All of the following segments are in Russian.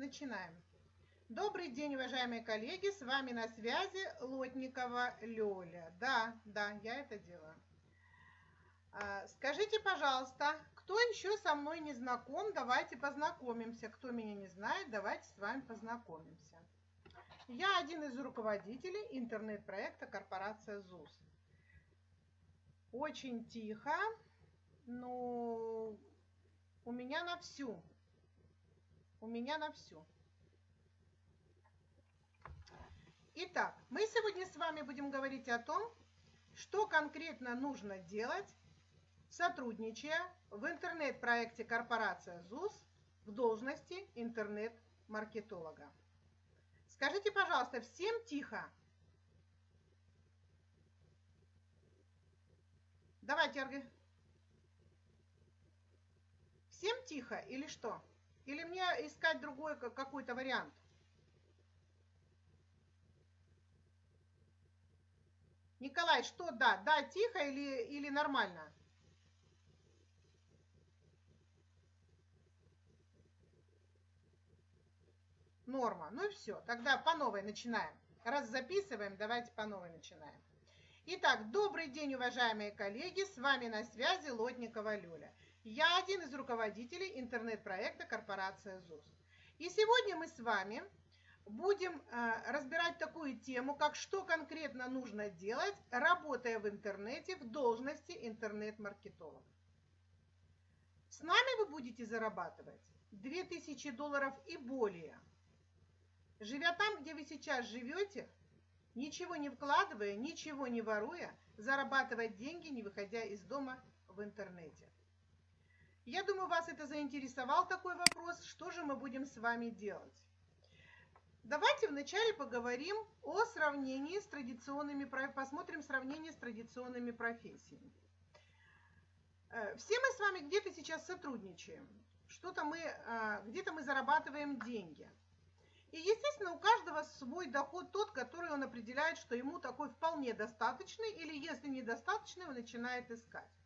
Начинаем. Добрый день, уважаемые коллеги. С вами на связи Лотникова Лёля. Да, да, я это делаю. А, скажите, пожалуйста, кто еще со мной не знаком, давайте познакомимся. Кто меня не знает, давайте с вами познакомимся. Я один из руководителей интернет-проекта корпорация ЗУС. Очень тихо, но у меня на всю. У меня на всю. Итак, мы сегодня с вами будем говорить о том, что конкретно нужно делать, сотрудничая в интернет-проекте корпорация ЗУС в должности интернет-маркетолога. Скажите, пожалуйста, всем тихо. Давайте. Всем тихо или что? Или мне искать другой какой-то вариант? Николай, что да? Да, тихо или, или нормально? Норма. Ну и все. Тогда по новой начинаем. Раз записываем, давайте по новой начинаем. Итак, добрый день, уважаемые коллеги. С вами на связи Лотникова Люля. Я один из руководителей интернет-проекта корпорация ЗУС. И сегодня мы с вами будем э, разбирать такую тему, как что конкретно нужно делать, работая в интернете в должности интернет-маркетолога. С нами вы будете зарабатывать 2000 долларов и более. Живя там, где вы сейчас живете, ничего не вкладывая, ничего не воруя, зарабатывать деньги, не выходя из дома в интернете. Я думаю, вас это заинтересовал такой вопрос, что же мы будем с вами делать. Давайте вначале поговорим о сравнении с традиционными, посмотрим сравнение с традиционными профессиями. Э, все мы с вами где-то сейчас сотрудничаем, что-то мы, э, где-то мы зарабатываем деньги. И, естественно, у каждого свой доход тот, который он определяет, что ему такой вполне достаточный, или если недостаточный, он начинает искать.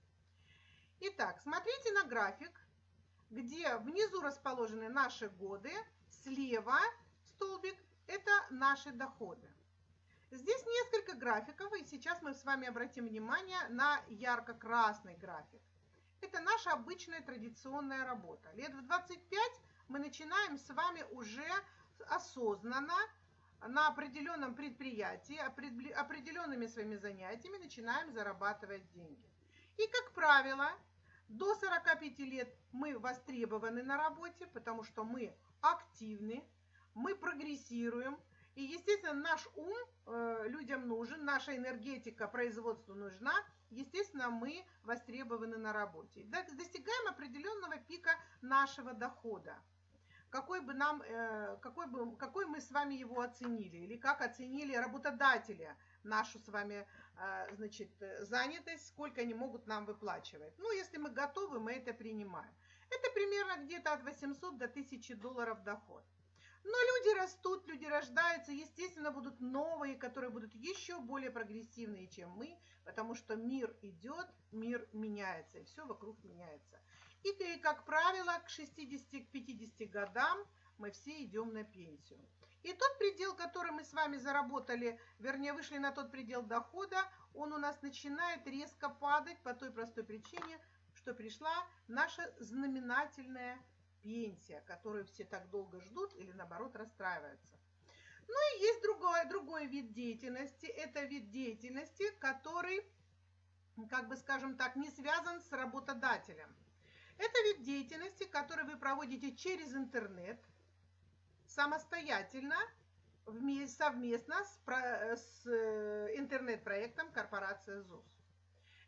Итак, смотрите на график, где внизу расположены наши годы, слева – столбик – это наши доходы. Здесь несколько графиков, и сейчас мы с вами обратим внимание на ярко-красный график. Это наша обычная традиционная работа. Лет в 25 мы начинаем с вами уже осознанно на определенном предприятии, определенными своими занятиями начинаем зарабатывать деньги. И, как правило, до 45 лет мы востребованы на работе, потому что мы активны, мы прогрессируем, и, естественно, наш ум э, людям нужен, наша энергетика производству нужна, естественно, мы востребованы на работе. Достигаем определенного пика нашего дохода. Какой бы нам, э, какой, бы, какой мы с вами его оценили, или как оценили работодатели нашу с вами значит, занятость, сколько они могут нам выплачивать. Ну, если мы готовы, мы это принимаем. Это примерно где-то от 800 до 1000 долларов доход. Но люди растут, люди рождаются, естественно, будут новые, которые будут еще более прогрессивные, чем мы, потому что мир идет, мир меняется, и все вокруг меняется. И, как правило, к 60-50 годам мы все идем на пенсию. И тот предел, который мы с вами заработали, вернее, вышли на тот предел дохода, он у нас начинает резко падать по той простой причине, что пришла наша знаменательная пенсия, которую все так долго ждут или наоборот расстраиваются. Ну и есть другой, другой вид деятельности. Это вид деятельности, который, как бы скажем так, не связан с работодателем. Это вид деятельности, который вы проводите через интернет, самостоятельно, совместно с, с э, интернет-проектом корпорация ЗУС.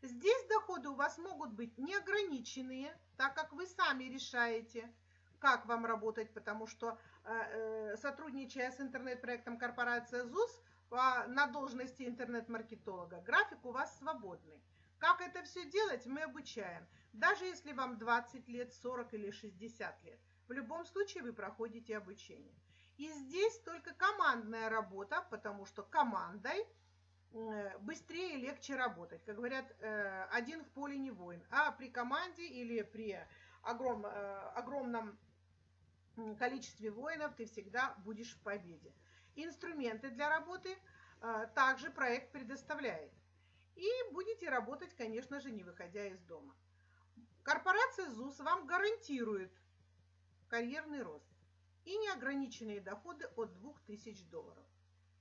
Здесь доходы у вас могут быть неограниченные, так как вы сами решаете, как вам работать, потому что э, э, сотрудничая с интернет-проектом корпорация ЗУС на должности интернет-маркетолога, график у вас свободный. Как это все делать, мы обучаем. Даже если вам 20 лет, 40 или 60 лет. В любом случае вы проходите обучение. И здесь только командная работа, потому что командой э, быстрее и легче работать. Как говорят, один в поле не воин. А при команде или при огром, огромном количестве воинов ты всегда будешь в победе. Инструменты для работы э, также проект предоставляет. И будете работать, конечно же, не выходя из дома. Корпорация ЗУС вам гарантирует карьерный рост и неограниченные доходы от 2000 долларов.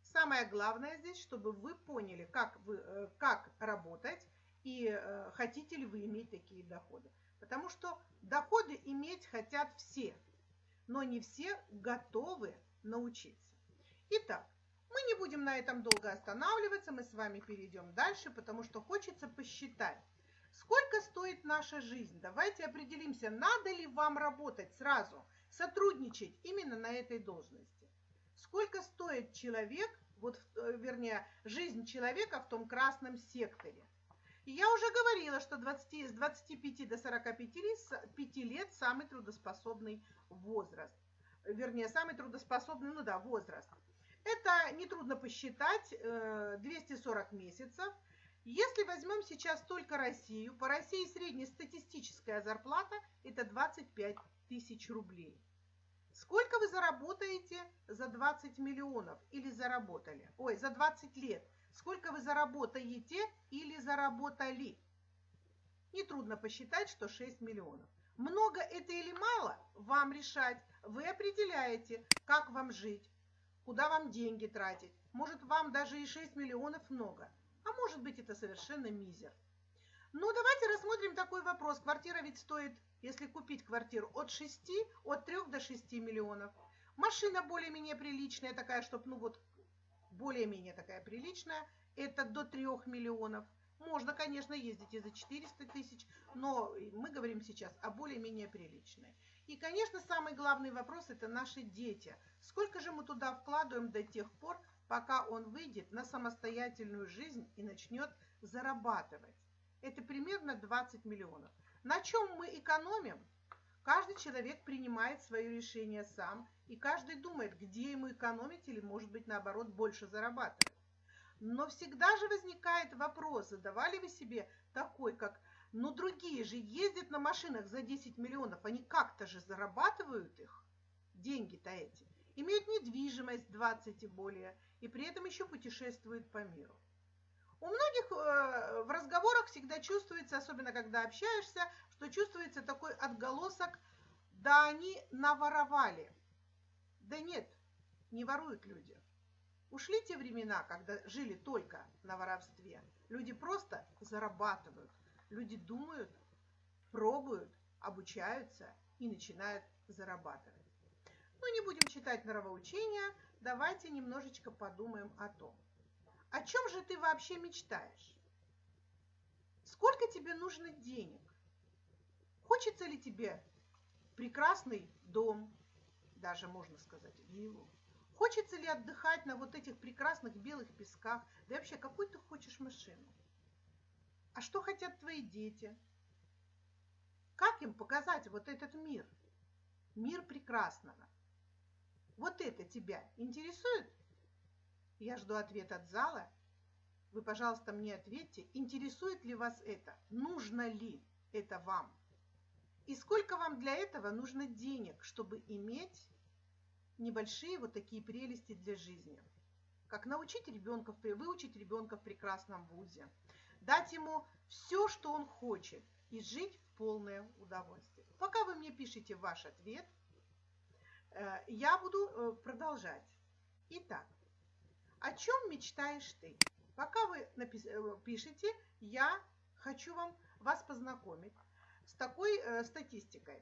Самое главное здесь, чтобы вы поняли, как, вы, э, как работать и э, хотите ли вы иметь такие доходы. Потому что доходы иметь хотят все, но не все готовы научиться. Итак, мы не будем на этом долго останавливаться, мы с вами перейдем дальше, потому что хочется посчитать, сколько стоит наша жизнь. Давайте определимся, надо ли вам работать сразу, сотрудничать именно на этой должности. Сколько стоит человек, вот, э, вернее, жизнь человека в том красном секторе. И я уже говорила, что 20, с 25 до 45 лет, самый трудоспособный возраст. Вернее, самый трудоспособный, ну да, возраст. Это нетрудно посчитать, 240 э, месяцев. Если возьмем сейчас только Россию, по России среднестатистическая зарплата это 25 тысяч рублей. Сколько вы заработаете за 20 миллионов или заработали? Ой, за 20 лет. Сколько вы заработаете или заработали? Нетрудно посчитать, что 6 миллионов. Много это или мало, вам решать. Вы определяете, как вам жить, куда вам деньги тратить. Может, вам даже и 6 миллионов много, может быть, это совершенно мизер. Ну, давайте рассмотрим такой вопрос. Квартира ведь стоит, если купить квартиру, от 6, от 3 до 6 миллионов. Машина более-менее приличная, такая, чтобы, ну вот, более-менее такая приличная, это до 3 миллионов. Можно, конечно, ездить и за 400 тысяч, но мы говорим сейчас о более-менее приличной. И, конечно, самый главный вопрос – это наши дети. Сколько же мы туда вкладываем до тех пор, пока он выйдет на самостоятельную жизнь и начнет зарабатывать? Это примерно 20 миллионов. На чем мы экономим? Каждый человек принимает свое решение сам, и каждый думает, где ему экономить или, может быть, наоборот, больше зарабатывать. Но всегда же возникает вопрос, задавали вы себе такой, как, ну другие же ездят на машинах за 10 миллионов, они как-то же зарабатывают их, деньги-то эти, имеют недвижимость 20 и более, и при этом еще путешествуют по миру. У многих э, в разговорах всегда чувствуется, особенно когда общаешься, что чувствуется такой отголосок, да они наворовали. Да нет, не воруют люди. Ушли те времена, когда жили только на воровстве. Люди просто зарабатывают. Люди думают, пробуют, обучаются и начинают зарабатывать. Ну, не будем читать норовоучения, давайте немножечко подумаем о том, о чем же ты вообще мечтаешь? Сколько тебе нужно денег? Хочется ли тебе прекрасный дом, даже можно сказать виллу, Хочется ли отдыхать на вот этих прекрасных белых песках? Да и вообще, какую ты хочешь машину? А что хотят твои дети? Как им показать вот этот мир? Мир прекрасного. Вот это тебя интересует? Я жду ответ от зала. Вы, пожалуйста, мне ответьте, интересует ли вас это? Нужно ли это вам? И сколько вам для этого нужно денег, чтобы иметь небольшие вот такие прелести для жизни. Как научить ребенка, выучить ребенка в прекрасном вузе, дать ему все, что он хочет, и жить в полное удовольствие. Пока вы мне пишете ваш ответ, я буду э, продолжать. Итак, о чем мечтаешь ты? Пока вы э, пишете, я хочу вам вас познакомить с такой статистикой.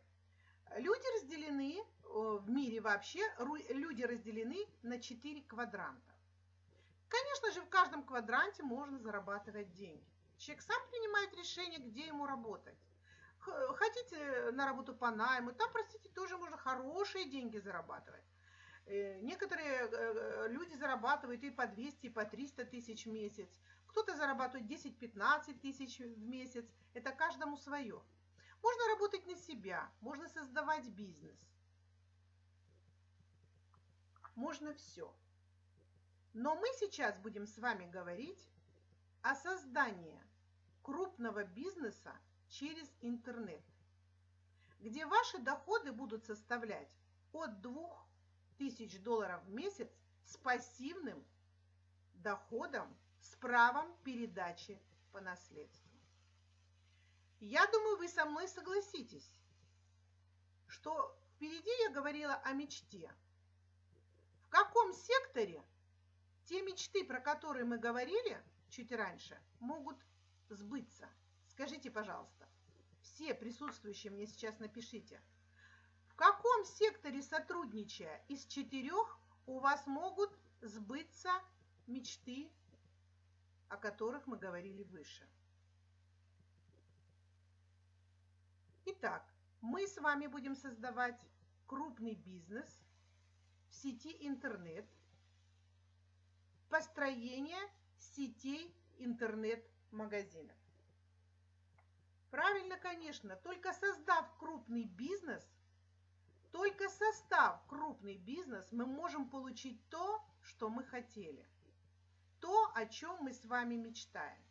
Люди разделены, э, в мире вообще, люди разделены на 4 квадранта. Конечно же, в каждом квадранте можно зарабатывать деньги. Человек сам принимает решение, где ему работать. Хотите на работу по найму, там, простите, тоже можно хорошие деньги зарабатывать. Э, некоторые э, люди зарабатывают и по 200, и по 300 тысяч в месяц. Кто-то зарабатывает 10-15 тысяч в месяц. Это каждому свое. Можно работать на себя, можно создавать бизнес. Можно все. Но мы сейчас будем с вами говорить о создании крупного бизнеса через интернет, где ваши доходы будут составлять от 2000 долларов в месяц с пассивным доходом с правом передачи по наследству. Я думаю, вы со мной согласитесь, что впереди я говорила о мечте. В каком секторе те мечты, про которые мы говорили чуть раньше, могут сбыться? Скажите, пожалуйста, все присутствующие мне сейчас напишите, в каком секторе сотрудничая из четырех у вас могут сбыться мечты, о которых мы говорили выше? Итак, мы с вами будем создавать крупный бизнес в сети интернет, построение сетей интернет-магазинов. Правильно, конечно, только создав крупный бизнес, только состав крупный бизнес, мы можем получить то, что мы хотели. То, о чем мы с вами мечтаем.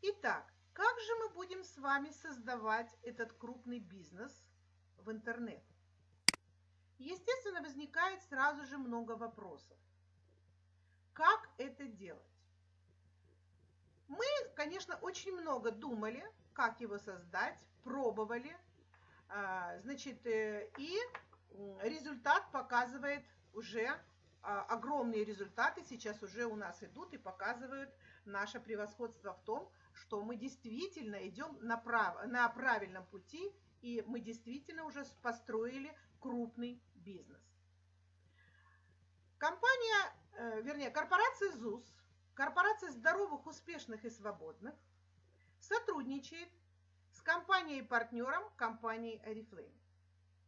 Итак, как же мы будем с вами создавать этот крупный бизнес в интернет? Естественно, возникает сразу же много вопросов. Как это делать? Мы, конечно, очень много думали, как его создать, пробовали, а, значит, э, и результат показывает уже а, огромные результаты сейчас уже у нас идут и показывают наше превосходство в том, что мы действительно идем на, прав... на правильном пути, и мы действительно уже построили крупный бизнес. Компания, э, вернее, корпорация ЗУС, корпорация здоровых, успешных и свободных, сотрудничает с компанией-партнером компании Oriflame.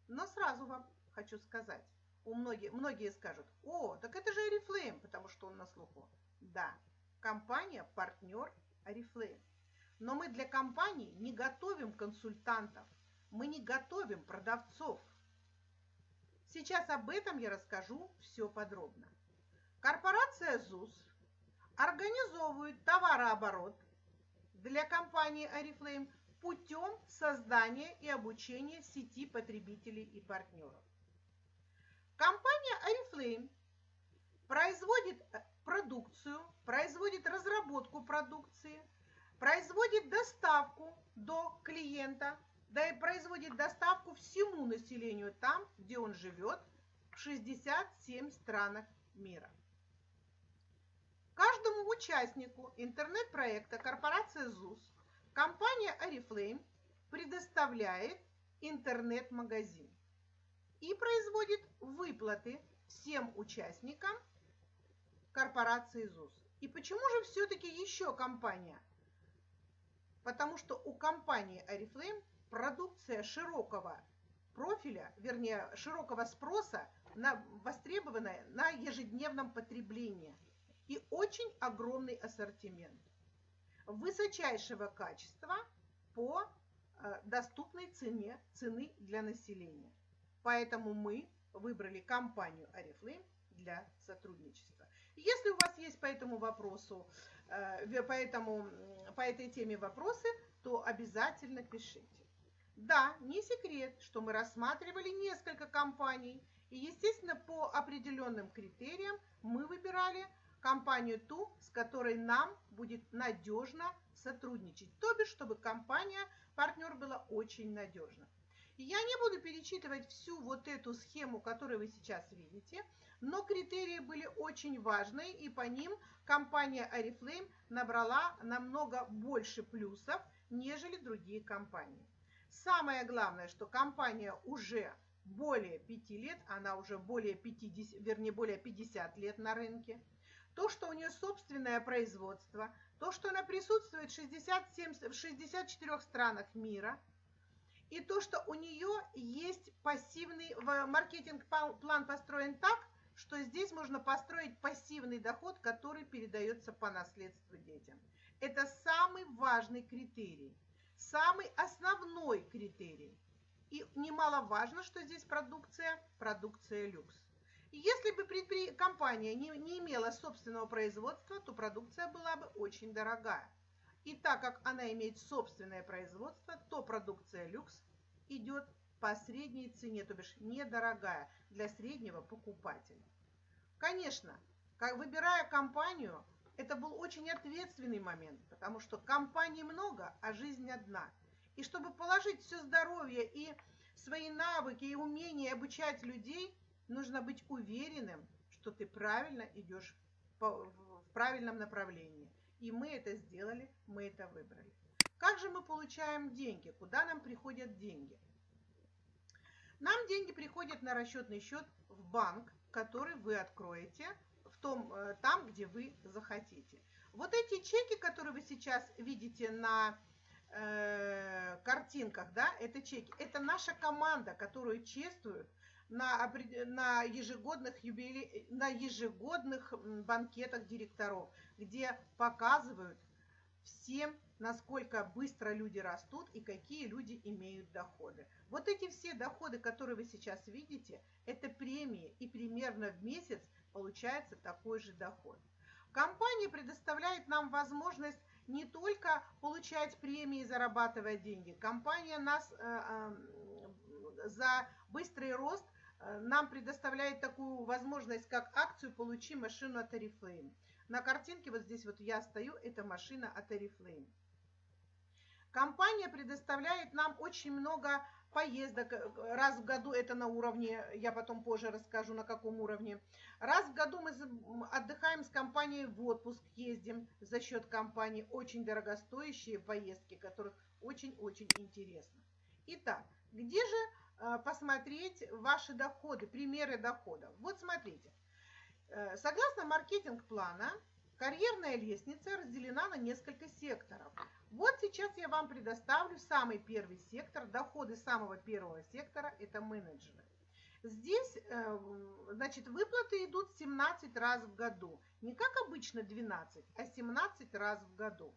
Но сразу вам хочу сказать, у многих, многие скажут, о, так это же Oriflame, потому что он на слуху. Да, компания – партнер Oriflame. Но мы для компании не готовим консультантов, мы не готовим продавцов. Сейчас об этом я расскажу все подробно. Корпорация ЗУС организовывает товарооборот для компании Oriflame путем создания и обучения сети потребителей и партнеров. Компания Oriflame производит э, продукцию, производит разработку продукции, производит доставку до клиента, да и производит доставку всему населению там, где он живет, в 67 странах мира. Каждому участнику интернет-проекта корпорация ЗУС компания Oriflame предоставляет интернет-магазин и производит выплаты всем участникам корпорации ЗУС. И почему же все-таки еще компания? Потому что у компании Oriflame продукция широкого профиля, вернее, широкого спроса, на, востребованная на ежедневном потреблении и очень огромный ассортимент высочайшего качества по э, доступной цене цены для населения. Поэтому мы выбрали компанию Oriflame для сотрудничества. Если у вас есть по этому вопросу, э, по, этому, по этой теме вопросы, то обязательно пишите. Да, не секрет, что мы рассматривали несколько компаний, и, естественно, по определенным критериям мы выбирали компанию ту, с которой нам будет надежно сотрудничать. То бишь, чтобы компания, партнер была очень надежна. Я не буду перечитывать всю вот эту схему, которую вы сейчас видите, но критерии были очень важные, и по ним компания Oriflame набрала намного больше плюсов, нежели другие компании. Самое главное, что компания уже более 5 лет, она уже более 50, вернее, более 50 лет на рынке. То, что у нее собственное производство, то, что она присутствует в, 67, в 64 странах мира – и то, что у нее есть пассивный маркетинг-план построен так, что здесь можно построить пассивный доход, который передается по наследству детям. Это самый важный критерий, самый основной критерий. И немаловажно, что здесь продукция, продукция люкс. Если бы компания не, не имела собственного производства, то продукция была бы очень дорогая. И так как она имеет собственное производство, то продукция люкс идет по средней цене, то бишь недорогая для среднего покупателя. Конечно, как выбирая компанию, это был очень ответственный момент, потому что компаний много, а жизнь одна. И чтобы положить все здоровье и свои навыки и умения обучать людей, нужно быть уверенным, что ты правильно идешь в правильном направлении. И мы это сделали, мы это выбрали. Как же мы получаем деньги? Куда нам приходят деньги? Нам деньги приходят на расчетный счет в банк, который вы откроете в том, э, там, где вы захотите. Вот эти чеки, которые вы сейчас видите на э, картинках, да, это чеки, это наша команда, которую чествуют на, на, ежегодных юбиле... на ежегодных банкетах директоров, где показывают всем, насколько быстро люди растут и какие люди имеют доходы. Вот эти все доходы, которые вы сейчас видите, это премии, и примерно в месяц получается такой же доход. Компания предоставляет нам возможность не только получать премии и зарабатывать деньги. Компания нас э, э, за быстрый рост нам предоставляет такую возможность, как акцию «Получи машину от Oriflame». На картинке вот здесь вот я стою, это машина от Oriflame. Компания предоставляет нам очень много поездок. Раз в году это на уровне, я потом позже расскажу, на каком уровне. Раз в году мы отдыхаем с компанией в отпуск, ездим за счет компании. Очень дорогостоящие поездки, которых очень-очень интересно. Итак, где же э, посмотреть ваши доходы, примеры доходов? Вот смотрите. Э, согласно маркетинг-плана, карьерная лестница разделена на несколько секторов. Вот сейчас я вам предоставлю самый первый сектор. Доходы самого первого сектора – это менеджеры. Здесь, э, значит, выплаты идут 17 раз в году. Не как обычно 12, а 17 раз в году.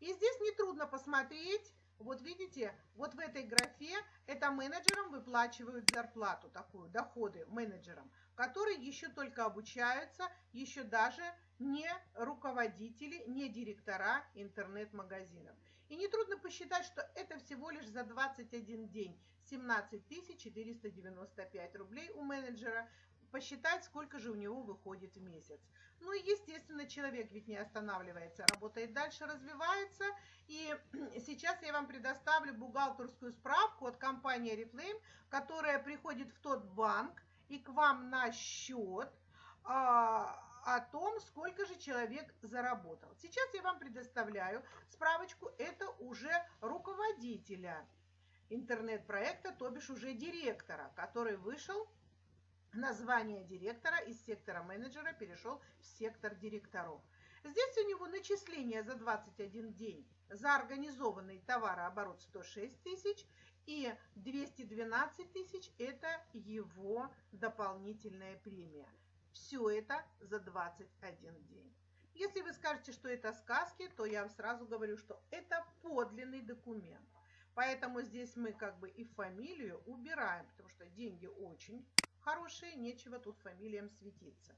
И здесь нетрудно посмотреть, вот видите, вот в этой графе это менеджерам выплачивают зарплату, такую, доходы менеджерам, которые еще только обучаются, еще даже не руководители, не директора интернет-магазинов. И нетрудно посчитать, что это всего лишь за 21 день 17 495 рублей у менеджера. Посчитать, сколько же у него выходит в месяц. Ну и, естественно, человек ведь не останавливается, работает дальше, развивается. И сейчас я вам предоставлю бухгалтерскую справку от компании Reflame, которая приходит в тот банк и к вам на счет, а, о том, сколько же человек заработал. Сейчас я вам предоставляю справочку, это уже руководителя интернет-проекта, то бишь уже директора, который вышел, название директора из сектора менеджера перешел в сектор директоров. Здесь у него начисление за 21 день за организованный товарооборот 106 тысяч и 212 тысяч – это его дополнительная премия. Все это за 21 день. Если вы скажете, что это сказки, то я вам сразу говорю, что это подлинный документ. Поэтому здесь мы как бы и фамилию убираем, потому что деньги очень хорошие, нечего тут фамилиям светиться.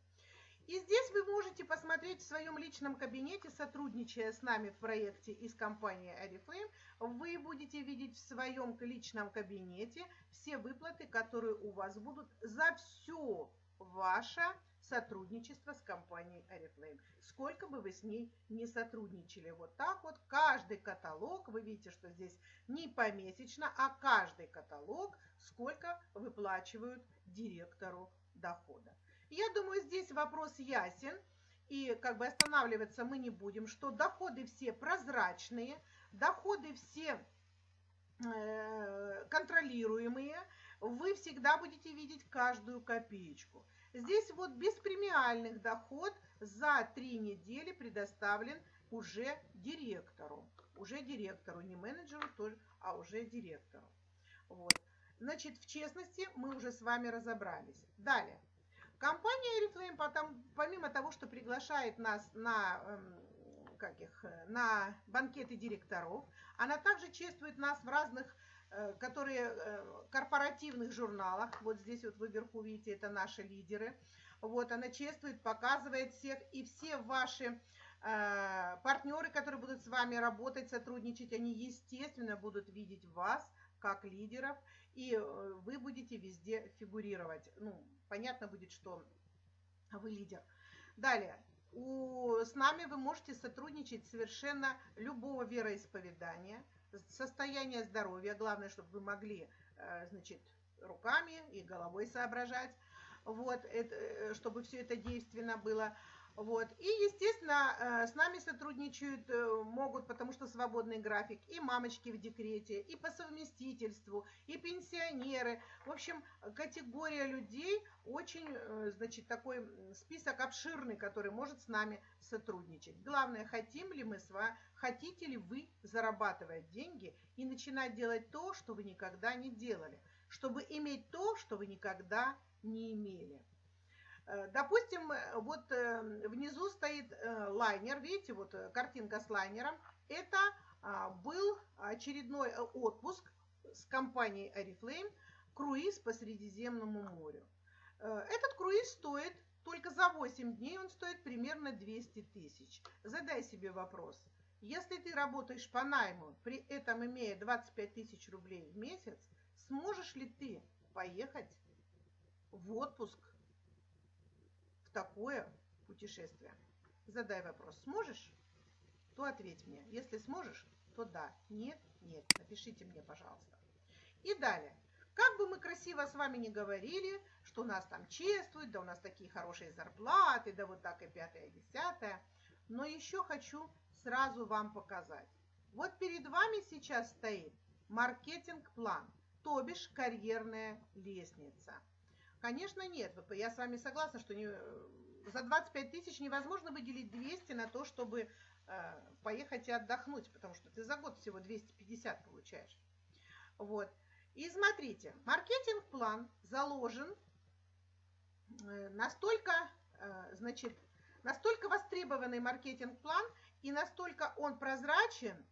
И здесь вы можете посмотреть в своем личном кабинете, сотрудничая с нами в проекте из компании Oriflame, вы будете видеть в своем личном кабинете все выплаты, которые у вас будут за все ваше сотрудничество с компанией Oriflame. Сколько бы вы с ней не сотрудничали. Вот так вот каждый каталог, вы видите, что здесь не помесячно, а каждый каталог, сколько выплачивают директору дохода. Я думаю, здесь вопрос ясен. И как бы останавливаться мы не будем, что доходы все прозрачные, доходы все э, контролируемые, вы всегда будете видеть каждую копеечку. Здесь вот без премиальных доход за три недели предоставлен уже директору. Уже директору, не менеджеру, а уже директору. Вот. Значит, в честности мы уже с вами разобрались. Далее. Компания Oriflame, потом, помимо того, что приглашает нас на, эм, как их, на банкеты директоров, она также чествует нас в разных Э, которые э, корпоративных журналах, вот здесь вот вы вверху видите, это наши лидеры, вот она чествует, показывает всех, и все ваши э, партнеры, которые будут с вами работать, сотрудничать, они, естественно, будут видеть вас как лидеров, и э, вы будете везде фигурировать. Ну, понятно будет, что вы лидер. Далее, у, с нами вы можете сотрудничать совершенно любого вероисповедания, состояния здоровья, главное, чтобы вы могли, э, значит, руками и головой соображать, вот, это, э, чтобы все это действенно было. Вот. И, естественно, э, с нами сотрудничают э, могут, потому что свободный график, и мамочки в декрете, и по совместительству, и пенсионеры. В общем, категория людей очень, э, значит, такой список обширный, который может с нами сотрудничать. Главное, хотим ли мы с вами, хотите ли вы зарабатывать деньги и начинать делать то, что вы никогда не делали, чтобы иметь то, что вы никогда не имели. Э, допустим, э, вот э, внизу стоит лайнер, видите, вот картинка с лайнером. Это а, был очередной отпуск с компанией Oriflame, круиз по Средиземному морю. Этот круиз стоит только за 8 дней, он стоит примерно 200 тысяч. Задай себе вопрос. Если ты работаешь по найму, при этом имея 25 тысяч рублей в месяц, сможешь ли ты поехать в отпуск такое путешествие? Задай вопрос. Сможешь? То ответь мне. Если сможешь, то да. Нет? Нет. Напишите мне, пожалуйста. И далее. Как бы мы красиво с вами не говорили, что нас там чествуют, да у нас такие хорошие зарплаты, да вот так и пятое, и десятое. Но еще хочу сразу вам показать. Вот перед вами сейчас стоит маркетинг-план, то бишь карьерная лестница – Конечно, нет. Я с вами согласна, что не, за 25 тысяч невозможно выделить 200 на то, чтобы э, поехать и отдохнуть, потому что ты за год всего 250 получаешь. Вот. И смотрите, маркетинг-план заложен э, настолько, э, значит, настолько востребованный маркетинг-план и настолько он прозрачен,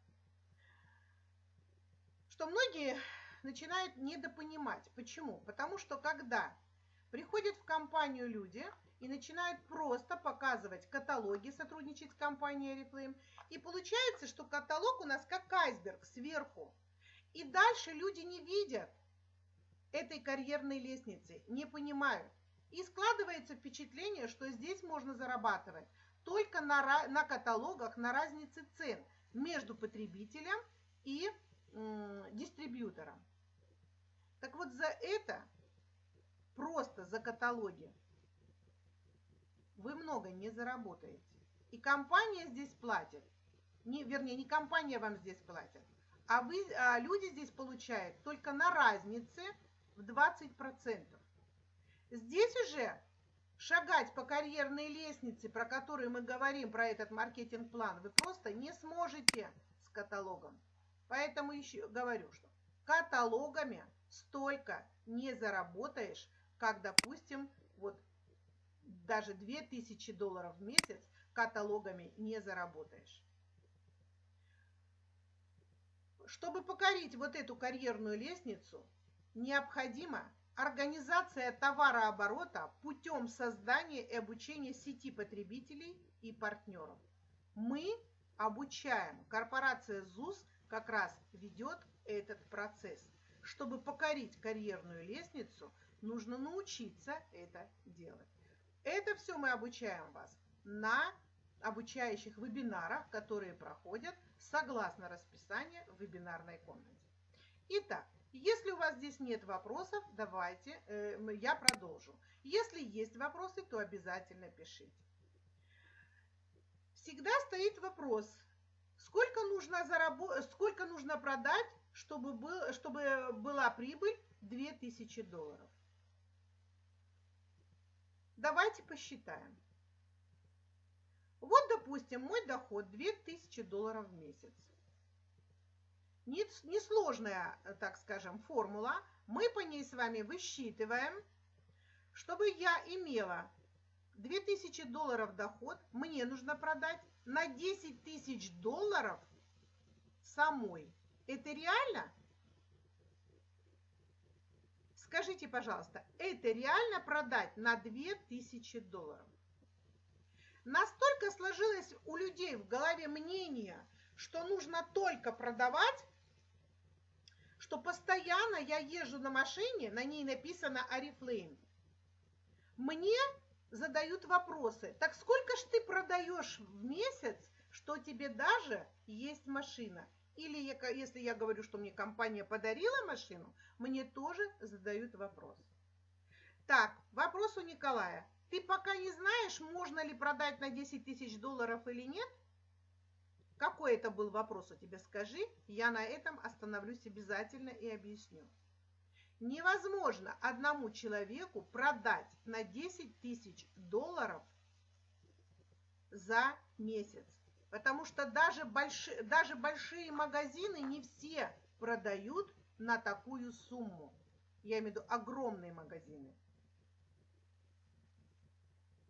что многие начинают недопонимать. Почему? Потому что когда Приходят в компанию люди и начинают просто показывать каталоги, сотрудничать с компанией Reflame. И получается, что каталог у нас как айсберг сверху. И дальше люди не видят этой карьерной лестницы, не понимают. И складывается впечатление, что здесь можно зарабатывать только на, на каталогах, на разнице цен между потребителем и дистрибьютором. Так вот за это просто за каталоги, вы много не заработаете. И компания здесь платит. Не, вернее, не компания вам здесь платит, а, вы, а люди здесь получают только на разнице в 20%. Здесь уже шагать по карьерной лестнице, про которую мы говорим, про этот маркетинг-план, вы просто не сможете с каталогом. Поэтому еще говорю, что каталогами столько не заработаешь, как, допустим, вот даже 2000 долларов в месяц каталогами не заработаешь. Чтобы покорить вот эту карьерную лестницу, необходима организация товарооборота путем создания и обучения сети потребителей и партнеров. Мы обучаем, корпорация ЗУС как раз ведет этот процесс. Чтобы покорить карьерную лестницу, Нужно научиться это делать. Это все мы обучаем вас на обучающих вебинарах, которые проходят согласно расписанию в вебинарной комнате. Итак, если у вас здесь нет вопросов, давайте э, я продолжу. Если есть вопросы, то обязательно пишите. Всегда стоит вопрос, сколько нужно, заработ... сколько нужно продать, чтобы, был... чтобы была прибыль 2000 долларов. Давайте посчитаем. Вот, допустим, мой доход 2000 долларов в месяц. Несложная, так скажем, формула. Мы по ней с вами высчитываем. Чтобы я имела 2000 долларов доход, мне нужно продать на 10 тысяч долларов самой. Это реально? Скажите, пожалуйста, это реально продать на 2000 долларов? Настолько сложилось у людей в голове мнение, что нужно только продавать, что постоянно я езжу на машине, на ней написано Арифлейм. Мне задают вопросы. Так сколько ж ты продаешь в месяц, что тебе даже есть машина? Или если я говорю, что мне компания подарила машину, мне тоже задают вопрос. Так, вопрос у Николая. Ты пока не знаешь, можно ли продать на 10 тысяч долларов или нет? Какой это был вопрос у тебя, скажи. Я на этом остановлюсь обязательно и объясню. Невозможно одному человеку продать на 10 тысяч долларов за месяц. Потому что даже, большие, даже большие магазины не все продают на такую сумму. Я имею в виду огромные магазины.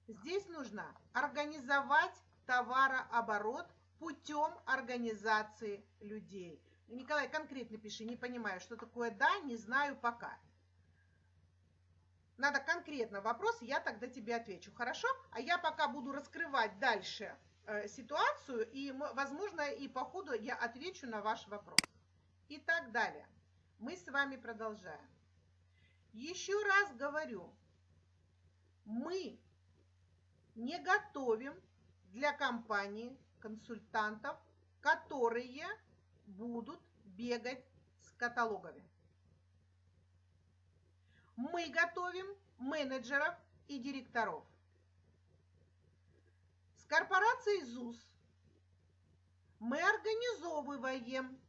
Здесь нужно организовать товарооборот путем организации людей. Николай, конкретно пиши, не понимаю, что такое «да», не знаю пока. Надо конкретно вопрос, я тогда тебе отвечу, хорошо? А я пока буду раскрывать дальше ситуацию, и, возможно, и по ходу я отвечу на ваш вопрос. И так далее. Мы с вами продолжаем. Еще раз говорю, мы не готовим для компании консультантов, которые будут бегать с каталогами. Мы готовим менеджеров и директоров корпорацией ЗУС мы организовываем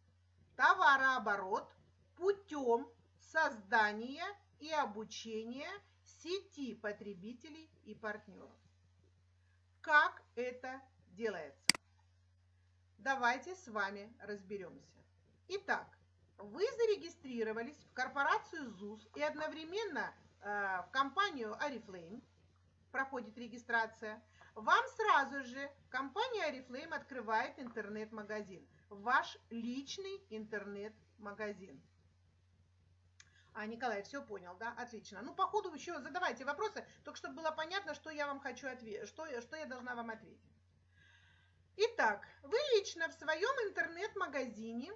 товарооборот путем создания и обучения сети потребителей и партнеров. Как это делается? Давайте с вами разберемся. Итак, вы зарегистрировались в корпорацию ЗУС и одновременно э, в компанию Арифлейм проходит регистрация – вам сразу же компания Oriflame открывает интернет-магазин. Ваш личный интернет-магазин. А, Николай, все понял, да? Отлично. Ну, по ходу еще задавайте вопросы, только чтобы было понятно, что я вам хочу ответить, что, что я должна вам ответить. Итак, вы лично в своем интернет-магазине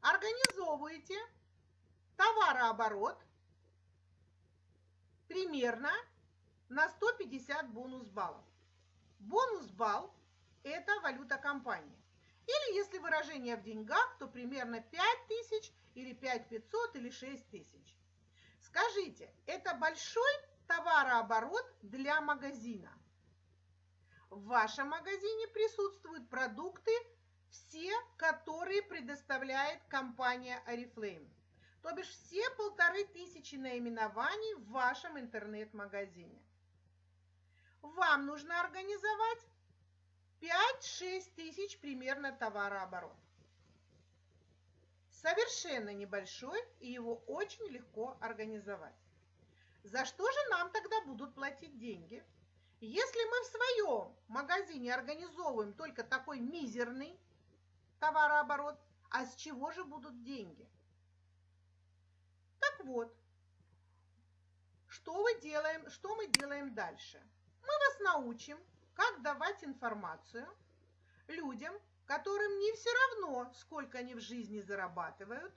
организовываете товарооборот примерно на 150 бонус баллов. Бонус балл – это валюта компании. Или если выражение в деньгах, то примерно 5 тысяч или 5 500 или 6 тысяч. Скажите, это большой товарооборот для магазина? В вашем магазине присутствуют продукты, все, которые предоставляет компания Oriflame. То бишь все полторы тысячи наименований в вашем интернет-магазине вам нужно организовать 5-6 тысяч примерно товарооборот. Совершенно небольшой, и его очень легко организовать. За что же нам тогда будут платить деньги? Если мы в своем магазине организовываем только такой мизерный товарооборот, а с чего же будут деньги? Так вот, что, мы делаем, что мы делаем дальше? Научим, как давать информацию людям, которым не все равно, сколько они в жизни зарабатывают,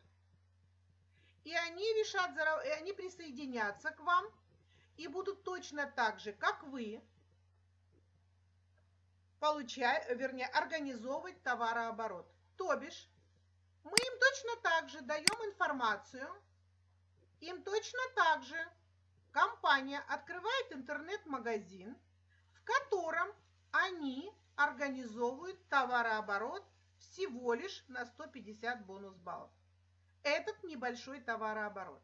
и они решат, и они присоединятся к вам и будут точно так же, как вы, получать, вернее, организовывать товарооборот. То бишь, мы им точно так же даем информацию, им точно так же компания открывает интернет-магазин, котором они организовывают товарооборот всего лишь на 150 бонус баллов. Этот небольшой товарооборот.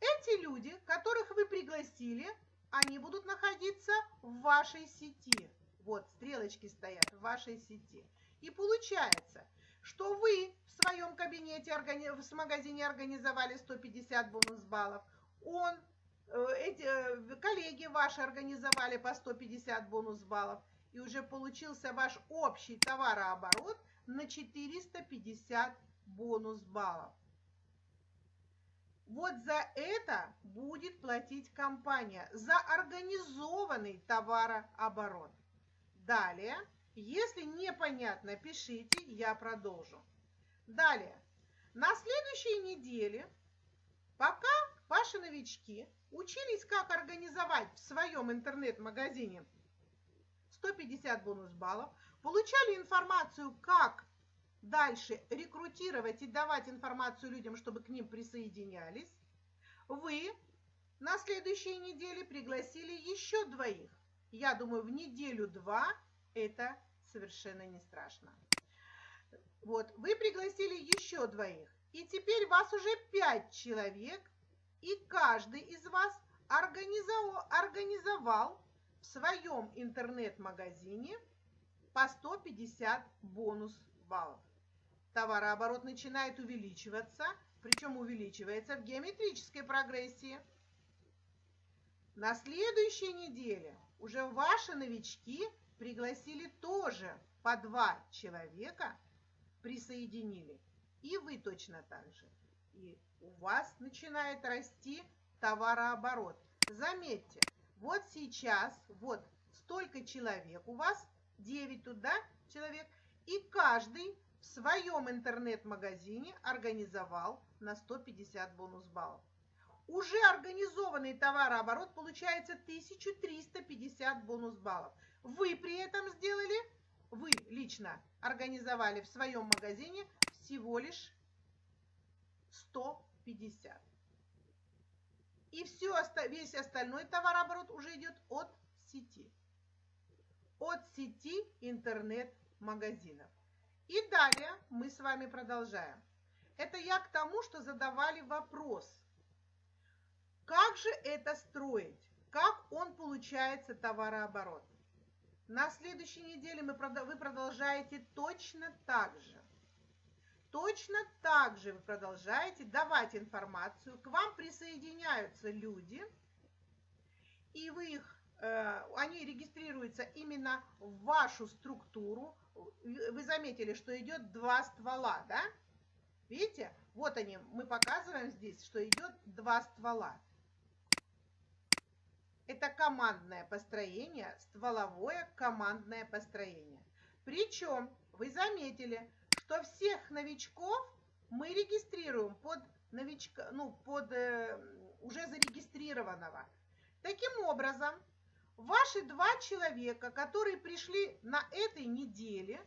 Эти люди, которых вы пригласили, они будут находиться в вашей сети. Вот, стрелочки стоят в вашей сети. И получается, что вы в своем кабинете, в магазине организовали 150 бонус баллов, он эти э, коллеги ваши организовали по 150 бонус баллов, и уже получился ваш общий товарооборот на 450 бонус баллов. Вот за это будет платить компания, за организованный товарооборот. Далее, если непонятно, пишите, я продолжу. Далее, На следующей неделе, пока ваши новички учились, как организовать в своем интернет-магазине 150 бонус баллов, получали информацию, как дальше рекрутировать и давать информацию людям, чтобы к ним присоединялись, вы на следующей неделе пригласили еще двоих. Я думаю, в неделю-два это совершенно не страшно. Вот, вы пригласили еще двоих. И теперь вас уже пять человек, и каждый из вас организовал, в своем интернет-магазине по 150 бонус баллов. Товарооборот начинает увеличиваться, причем увеличивается в геометрической прогрессии. На следующей неделе уже ваши новички пригласили тоже по два человека – присоединили. И вы точно так же. И у вас начинает расти товарооборот. Заметьте, вот сейчас, вот столько человек у вас, 9 туда человек, и каждый в своем интернет-магазине организовал на 150 бонус баллов. Уже организованный товарооборот получается 1350 бонус баллов. Вы при этом сделали вы лично организовали в своем магазине всего лишь 150. И все, весь остальной товарооборот уже идет от сети. От сети интернет-магазинов. И далее мы с вами продолжаем. Это я к тому, что задавали вопрос. Как же это строить? Как он получается товарооборот? На следующей неделе мы, вы продолжаете точно так же. Точно так же вы продолжаете давать информацию. К вам присоединяются люди, и вы их, э, они регистрируются именно в вашу структуру. Вы заметили, что идет два ствола, да? Видите? Вот они, мы показываем здесь, что идет два ствола. Это командное построение, стволовое командное построение. Причем вы заметили, что всех новичков мы регистрируем под новичка, ну, под э, уже зарегистрированного. Таким образом, ваши два человека, которые пришли на этой неделе,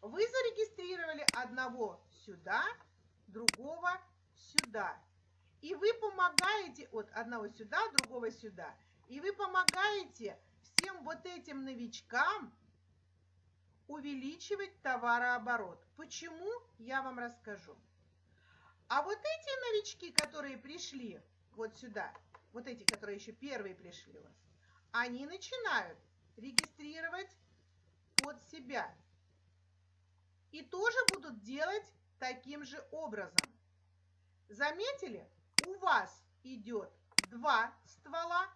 вы зарегистрировали одного сюда, другого сюда. И вы помогаете от одного сюда, другого сюда. И вы помогаете всем вот этим новичкам увеличивать товарооборот. Почему, я вам расскажу. А вот эти новички, которые пришли вот сюда, вот эти, которые еще первые пришли у вас, они начинают регистрировать под себя. И тоже будут делать таким же образом. Заметили? У вас идет два ствола,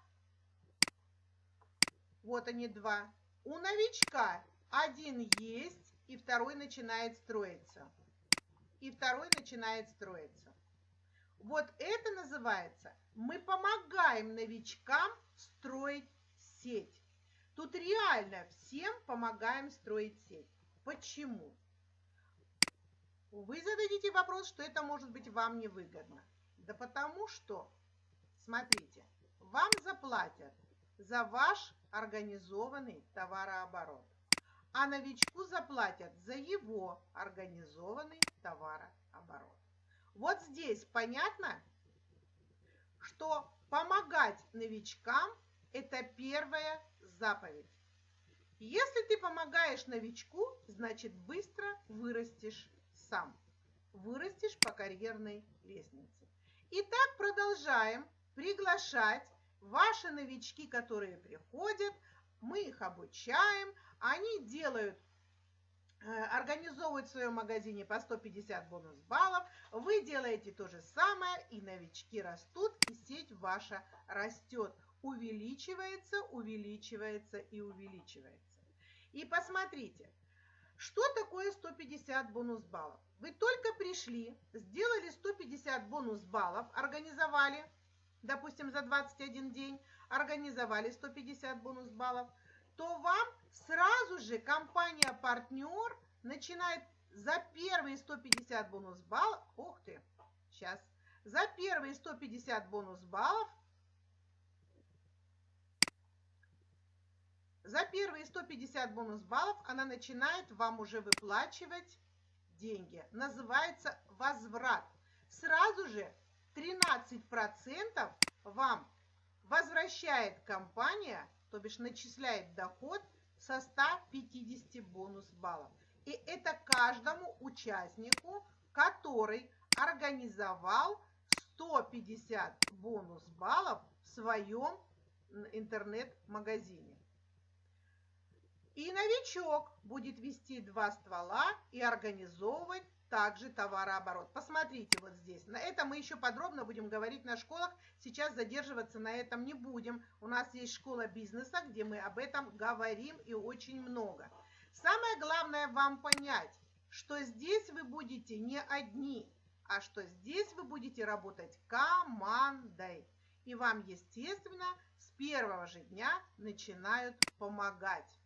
вот они два. У новичка один есть, и второй начинает строиться. И второй начинает строиться. Вот это называется, мы помогаем новичкам строить сеть. Тут реально всем помогаем строить сеть. Почему? Вы зададите вопрос, что это может быть вам невыгодно. Да потому что, смотрите, вам заплатят за ваш организованный товарооборот. А новичку заплатят за его организованный товарооборот. Вот здесь понятно, что помогать новичкам – это первая заповедь. Если ты помогаешь новичку, значит быстро вырастешь сам. Вырастешь по карьерной лестнице. Итак, продолжаем приглашать Ваши новички, которые приходят, мы их обучаем, они делают э, организовывают в своем магазине по 150 бонус баллов. Вы делаете то же самое, и новички растут, и сеть ваша растет. Увеличивается, увеличивается и увеличивается. И посмотрите, что такое 150 бонус баллов? Вы только пришли, сделали 150 бонус баллов, организовали – допустим, за 21 день организовали 150 бонус баллов, то вам сразу же компания-партнер начинает за первые 150 бонус баллов, ух ты, сейчас, за первые 150 бонус баллов, за первые 150 бонус баллов она начинает вам уже выплачивать деньги. Называется возврат. Сразу же 13% вам возвращает компания, то бишь начисляет доход со 150 бонус баллов. И это каждому участнику, который организовал 150 бонус баллов в своем интернет-магазине. И новичок будет вести два ствола и организовывать также товарооборот. Посмотрите вот здесь. На это мы еще подробно будем говорить на школах. Сейчас задерживаться на этом не будем. У нас есть школа бизнеса, где мы об этом говорим и очень много. Самое главное вам понять, что здесь вы будете не одни, а что здесь вы будете работать командой. И вам, естественно, с первого же дня начинают помогать.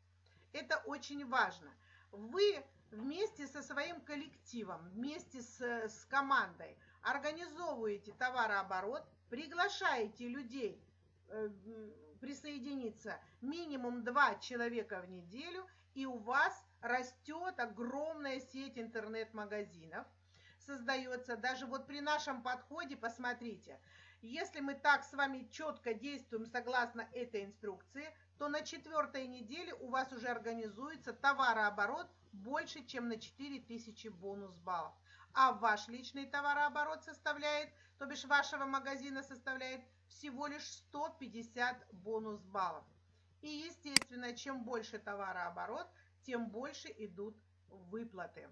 Это очень важно. Вы вместе со своим коллективом, вместе с, с командой организовываете товарооборот, приглашаете людей э, присоединиться минимум два человека в неделю, и у вас растет огромная сеть интернет-магазинов, создается. Даже вот при нашем подходе, посмотрите, если мы так с вами четко действуем согласно этой инструкции, то на четвертой неделе у вас уже организуется товарооборот больше, чем на 4000 бонус баллов. А ваш личный товарооборот составляет, то бишь вашего магазина составляет всего лишь 150 бонус баллов. И, естественно, чем больше товарооборот, тем больше идут выплаты.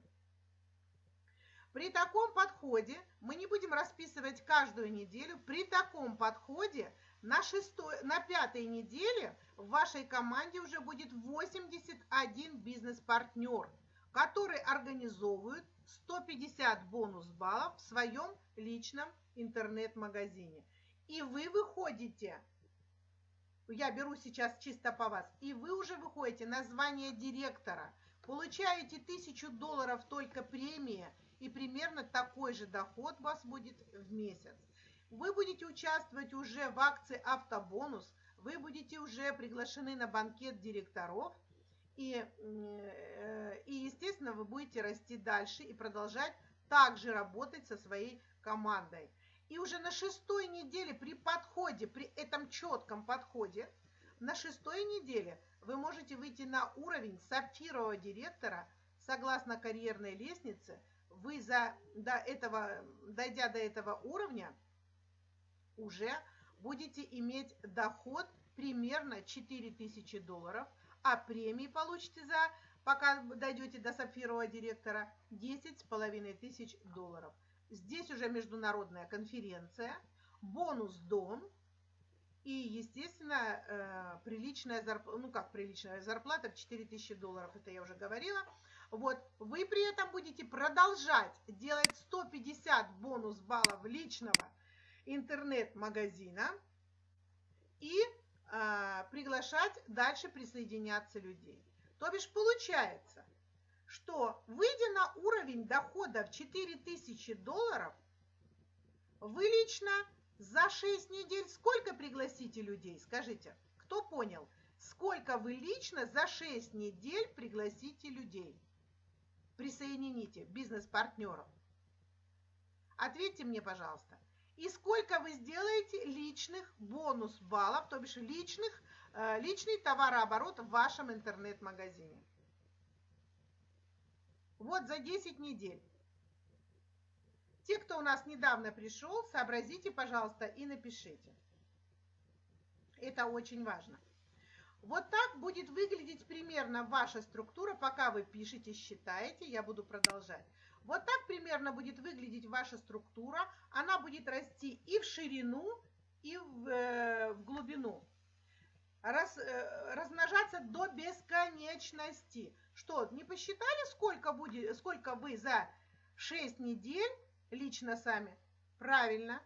При таком подходе, мы не будем расписывать каждую неделю, при таком подходе на, шестой, на пятой неделе в вашей команде уже будет 81 бизнес-партнер, который организовывает 150 бонус-баллов в своем личном интернет-магазине. И вы выходите, я беру сейчас чисто по вас, и вы уже выходите на звание директора, получаете 1000 долларов только премии, и примерно такой же доход у вас будет в месяц. Вы будете участвовать уже в акции «Автобонус», вы будете уже приглашены на банкет директоров, и, э, и, естественно, вы будете расти дальше и продолжать также работать со своей командой. И уже на шестой неделе при подходе, при этом четком подходе, на шестой неделе вы можете выйти на уровень сапфирового директора согласно карьерной лестнице. Вы за, до этого, дойдя до этого уровня, уже будете иметь доход примерно 4000 долларов, а премии получите за, пока дойдете до сапфирового директора, 10 с половиной тысяч долларов. Здесь уже международная конференция, бонус дом и, естественно, э, приличная зарплата, ну как приличная зарплата в 4000 долларов, это я уже говорила. Вот, вы при этом будете продолжать делать 150 бонус баллов личного интернет-магазина и э, приглашать дальше присоединяться людей. То бишь получается, что выйдя на уровень в 4000 долларов, вы лично за 6 недель сколько пригласите людей? Скажите, кто понял? Сколько вы лично за 6 недель пригласите людей? Присоедините бизнес-партнеров. Ответьте мне, пожалуйста и сколько вы сделаете личных бонус баллов, то бишь личных, э, личный товарооборот в вашем интернет-магазине. Вот за 10 недель. Те, кто у нас недавно пришел, сообразите, пожалуйста, и напишите. Это очень важно. Вот так будет выглядеть примерно ваша структура, пока вы пишете, считаете, я буду продолжать. Вот так примерно будет выглядеть ваша структура. Она будет расти и в ширину, и в, э, в глубину. Раз, э, размножаться до бесконечности. Что, не посчитали, сколько, будет, сколько вы за 6 недель лично сами? Правильно,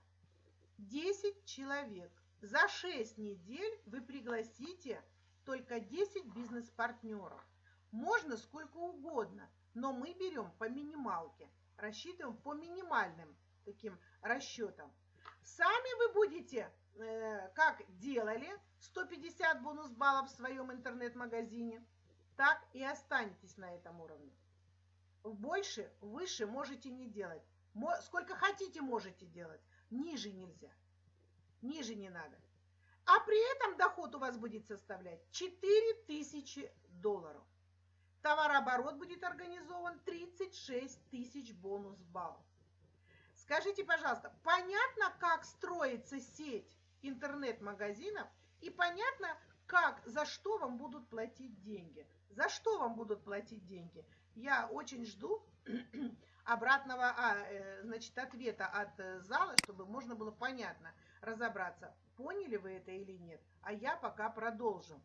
10 человек. За 6 недель вы пригласите только 10 бизнес-партнеров. Можно сколько угодно, но мы берем по минималке, рассчитываем по минимальным таким расчетам. Сами вы будете, э, как делали, 150 бонус баллов в своем интернет-магазине, так и останетесь на этом уровне. Больше, выше можете не делать. Сколько хотите, можете делать. Ниже нельзя. Ниже не надо. А при этом доход у вас будет составлять 4000 долларов. Товарооборот будет организован 36 тысяч бонус баллов. Скажите, пожалуйста, понятно, как строится сеть интернет-магазинов и понятно, как, за что вам будут платить деньги? За что вам будут платить деньги? Я очень жду обратного, а, э, значит, ответа от э, зала, чтобы можно было понятно разобраться, поняли вы это или нет. А я пока продолжу.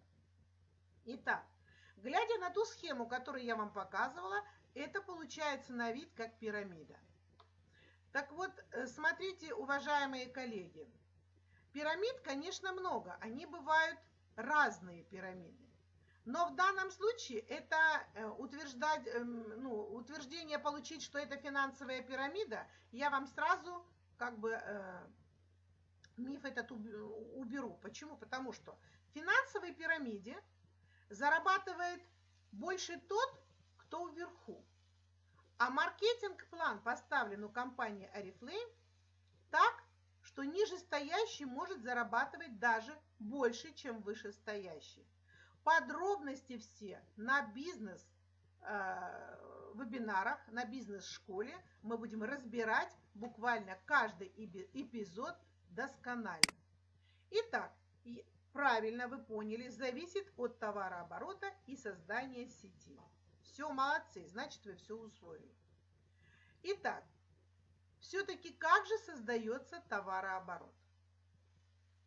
Итак, глядя на ту схему, которую я вам показывала, это получается на вид как пирамида. Так вот, э, смотрите, уважаемые коллеги, пирамид, конечно, много. Они бывают разные пирамиды. Но в данном случае это э, утверждать, эм, ну, утверждение получить, что это финансовая пирамида, я вам сразу как бы э, миф этот уберу. Почему? Потому что в финансовой пирамиде зарабатывает больше тот, кто вверху. А маркетинг-план поставлен у компании Oriflame так, что нижестоящий может зарабатывать даже больше, чем вышестоящий. Подробности все на бизнес э, вебинарах, на бизнес-школе мы будем разбирать буквально каждый эпизод досконально. Итак, правильно вы поняли, зависит от товарооборота и создания сети. Все, молодцы, значит вы все усвоили. Итак, все-таки как же создается товарооборот?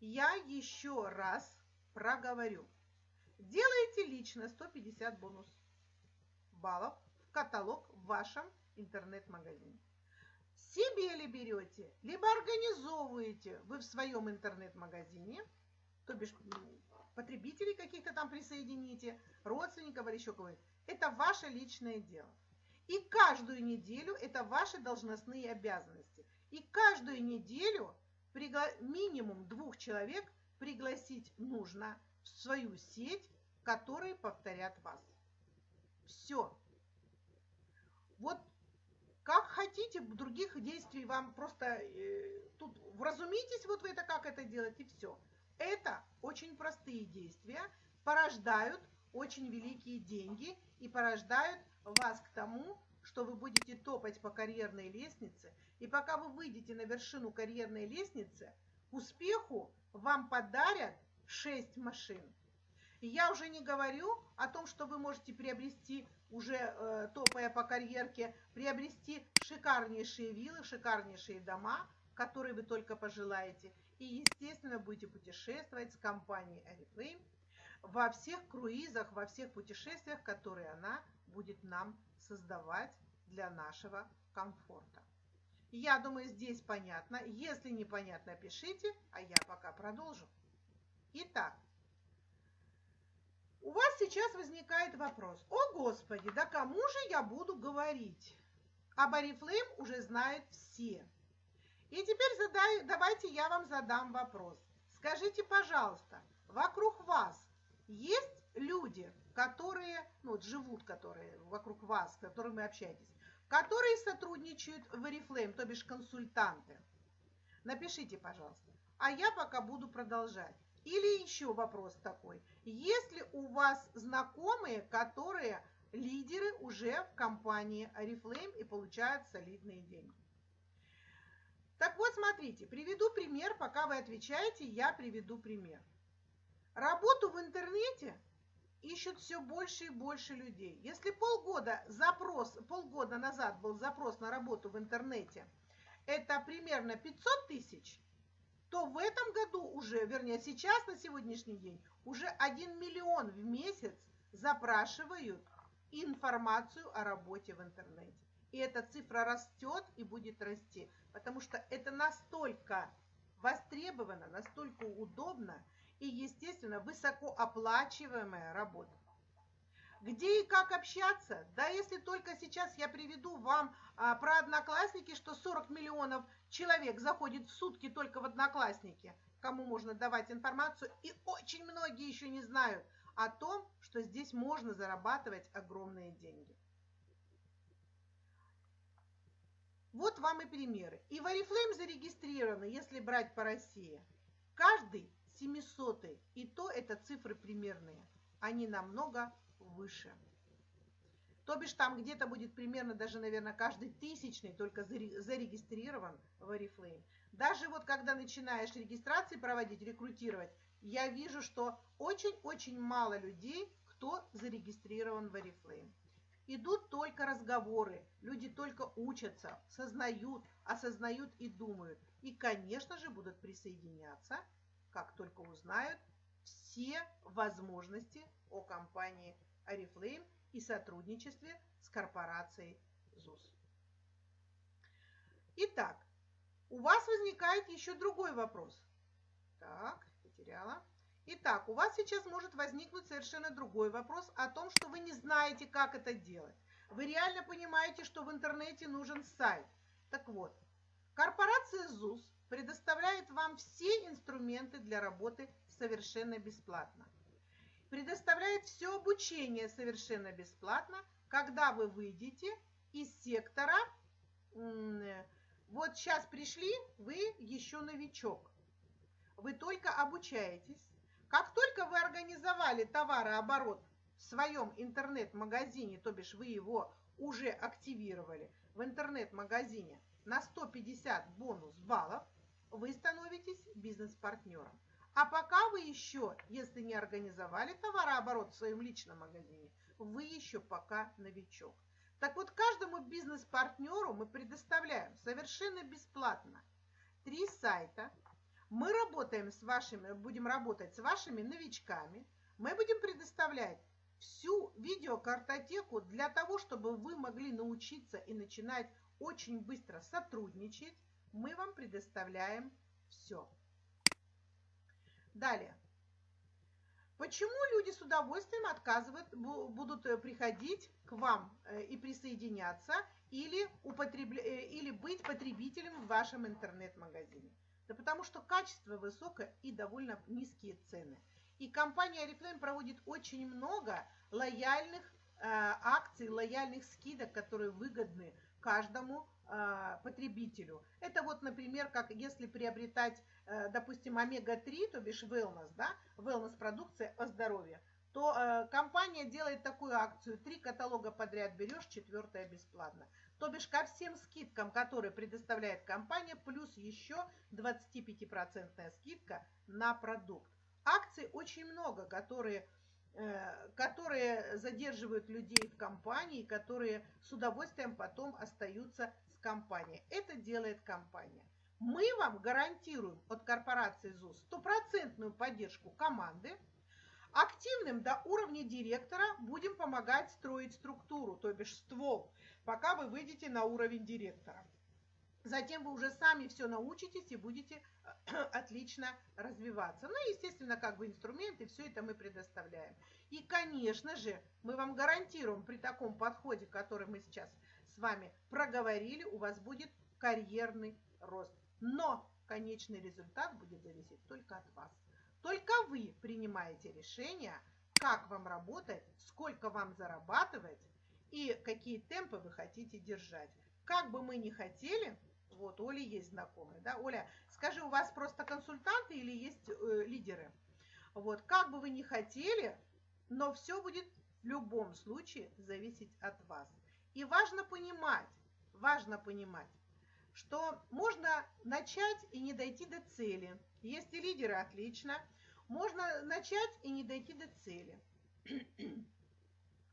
Я еще раз проговорю. Делаете лично 150 бонус баллов в каталог в вашем интернет-магазине. Себе ли берете, либо организовываете вы в своем интернет-магазине, то бишь потребителей каких-то там присоедините, родственников или еще кого-то. Это ваше личное дело. И каждую неделю это ваши должностные обязанности. И каждую неделю минимум двух человек пригласить нужно в свою сеть, которые повторят вас. Все. Вот как хотите, других действий вам просто э, тут вразумитесь, вот вы это как это делать и все. Это очень простые действия, порождают очень великие деньги и порождают вас к тому, что вы будете топать по карьерной лестнице, и пока вы выйдете на вершину карьерной лестницы, к успеху вам подарят 6 машин. Я уже не говорю о том, что вы можете приобрести, уже э, топая по карьерке, приобрести шикарнейшие виллы, шикарнейшие дома, которые вы только пожелаете. И, естественно, будете путешествовать с компанией Oriflame во всех круизах, во всех путешествиях, которые она будет нам создавать для нашего комфорта. Я думаю, здесь понятно. Если непонятно, пишите, а я пока продолжу. Итак, у вас сейчас возникает вопрос. О, Господи, да кому же я буду говорить? Об Арифлейм уже знают все. И теперь задай, давайте я вам задам вопрос. Скажите, пожалуйста, вокруг вас есть люди, которые, ну, вот живут, которые вокруг вас, с которыми общаетесь, которые сотрудничают в Oriflame, то бишь консультанты? Напишите, пожалуйста. А я пока буду продолжать. Или еще вопрос такой. Есть ли у вас знакомые, которые лидеры уже в компании Oriflame и получают солидные деньги? Так вот, смотрите, приведу пример, пока вы отвечаете, я приведу пример. Работу в интернете ищут все больше и больше людей. Если полгода запрос, полгода назад был запрос на работу в интернете, это примерно 500 тысяч, то в этом году уже, вернее сейчас на сегодняшний день, уже 1 миллион в месяц запрашивают информацию о работе в интернете. И эта цифра растет и будет расти, потому что это настолько востребовано, настолько удобно и, естественно, высокооплачиваемая работа. Где и как общаться? Да, если только сейчас я приведу вам а, про Одноклассники, что 40 миллионов человек заходит в сутки только в Одноклассники, кому можно давать информацию, и очень многие еще не знают о том, что здесь можно зарабатывать огромные деньги. Вот вам и примеры. И в Oriflame зарегистрированы, если брать по России, каждый 700 и то это цифры примерные. Они намного выше. То бишь там где-то будет примерно даже, наверное, каждый тысячный только зарегистрирован в Oriflame. Даже вот когда начинаешь регистрации проводить, рекрутировать, я вижу, что очень-очень мало людей, кто зарегистрирован в Oriflame. Идут только разговоры, люди только учатся, сознают, осознают и думают. И, конечно же, будут присоединяться, как только узнают все возможности о компании Oriflame и сотрудничестве с корпорацией ЗУС. Итак, у вас возникает еще другой вопрос. Так, потеряла. Итак, у вас сейчас может возникнуть совершенно другой вопрос о том, что вы не знаете, как это делать. Вы реально понимаете, что в интернете нужен сайт. Так вот, корпорация ЗУС предоставляет вам все инструменты для работы совершенно бесплатно предоставляет все обучение совершенно бесплатно, когда вы выйдете из сектора. Вот сейчас пришли, вы еще новичок. Вы только обучаетесь. Как только вы организовали товарооборот в своем интернет-магазине, то бишь вы его уже активировали в интернет-магазине на 150 бонус баллов, вы становитесь бизнес-партнером. А пока вы еще, если не организовали товарооборот в своем личном магазине, вы еще пока новичок. Так вот, каждому бизнес-партнеру мы предоставляем совершенно бесплатно три сайта. Мы работаем с вашими, будем работать с вашими новичками. Мы будем предоставлять всю видеокартотеку для того, чтобы вы могли научиться и начинать очень быстро сотрудничать. Мы вам предоставляем все. Далее. Почему люди с удовольствием отказывают, будут э, приходить к вам э, и присоединяться или, употребля... Э, или быть потребителем в вашем интернет-магазине? Да потому что качество высокое и довольно низкие цены. И компания Oriflame проводит очень много лояльных э, акций, лояльных скидок, которые выгодны каждому э, потребителю. Это вот, например, как если приобретать Э, допустим, омега-3, то бишь wellness, да, wellness продукция о здоровье, то э, компания делает такую акцию, три каталога подряд берешь, четвертое бесплатно. То бишь ко всем скидкам, которые предоставляет компания, плюс еще 25% скидка на продукт. Акций очень много, которые, э, которые задерживают людей в компании, которые с удовольствием потом остаются с компанией. Это делает компания. Мы вам гарантируем от корпорации ЗУС стопроцентную поддержку команды. Активным до уровня директора будем помогать строить структуру, то бишь ствол, пока вы выйдете на уровень директора. Затем вы уже сами все научитесь и будете отлично развиваться. Ну и, естественно, как бы инструменты, все это мы предоставляем. И, конечно же, мы вам гарантируем при таком подходе, который мы сейчас с вами проговорили, у вас будет карьерный рост. Но конечный результат будет зависеть только от вас. Только вы принимаете решение, как вам работать, сколько вам зарабатывать и какие темпы вы хотите держать. Как бы мы ни хотели, вот Оля есть знакомые, да, Оля, скажи, у вас просто консультанты или есть э, лидеры? Вот, как бы вы ни хотели, но все будет в любом случае зависеть от вас. И важно понимать, важно понимать, что можно начать и не дойти до цели. Если лидеры, отлично. Можно начать и не дойти до цели.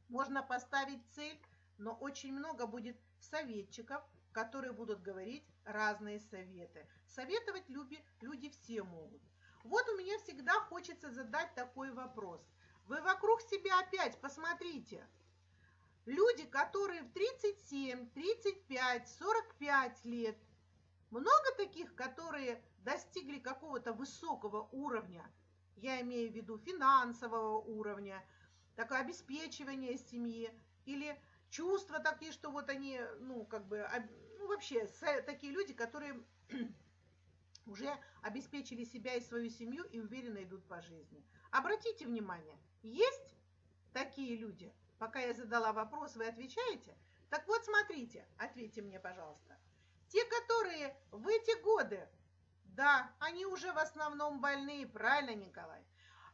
Можно поставить цель, но очень много будет советчиков, которые будут говорить разные советы. Советовать люди, люди все могут. Вот у меня всегда хочется задать такой вопрос. Вы вокруг себя опять посмотрите – Люди, которые в 37, 35, 45 лет, много таких, которые достигли какого-то высокого уровня, я имею в виду финансового уровня, такое обеспечивание семьи, или чувства такие, что вот они, ну, как бы, ну, вообще, такие люди, которые уже обеспечили себя и свою семью и уверенно идут по жизни. Обратите внимание, есть такие люди? Пока я задала вопрос, вы отвечаете? Так вот, смотрите, ответьте мне, пожалуйста. Те, которые в эти годы, да, они уже в основном больные, правильно, Николай?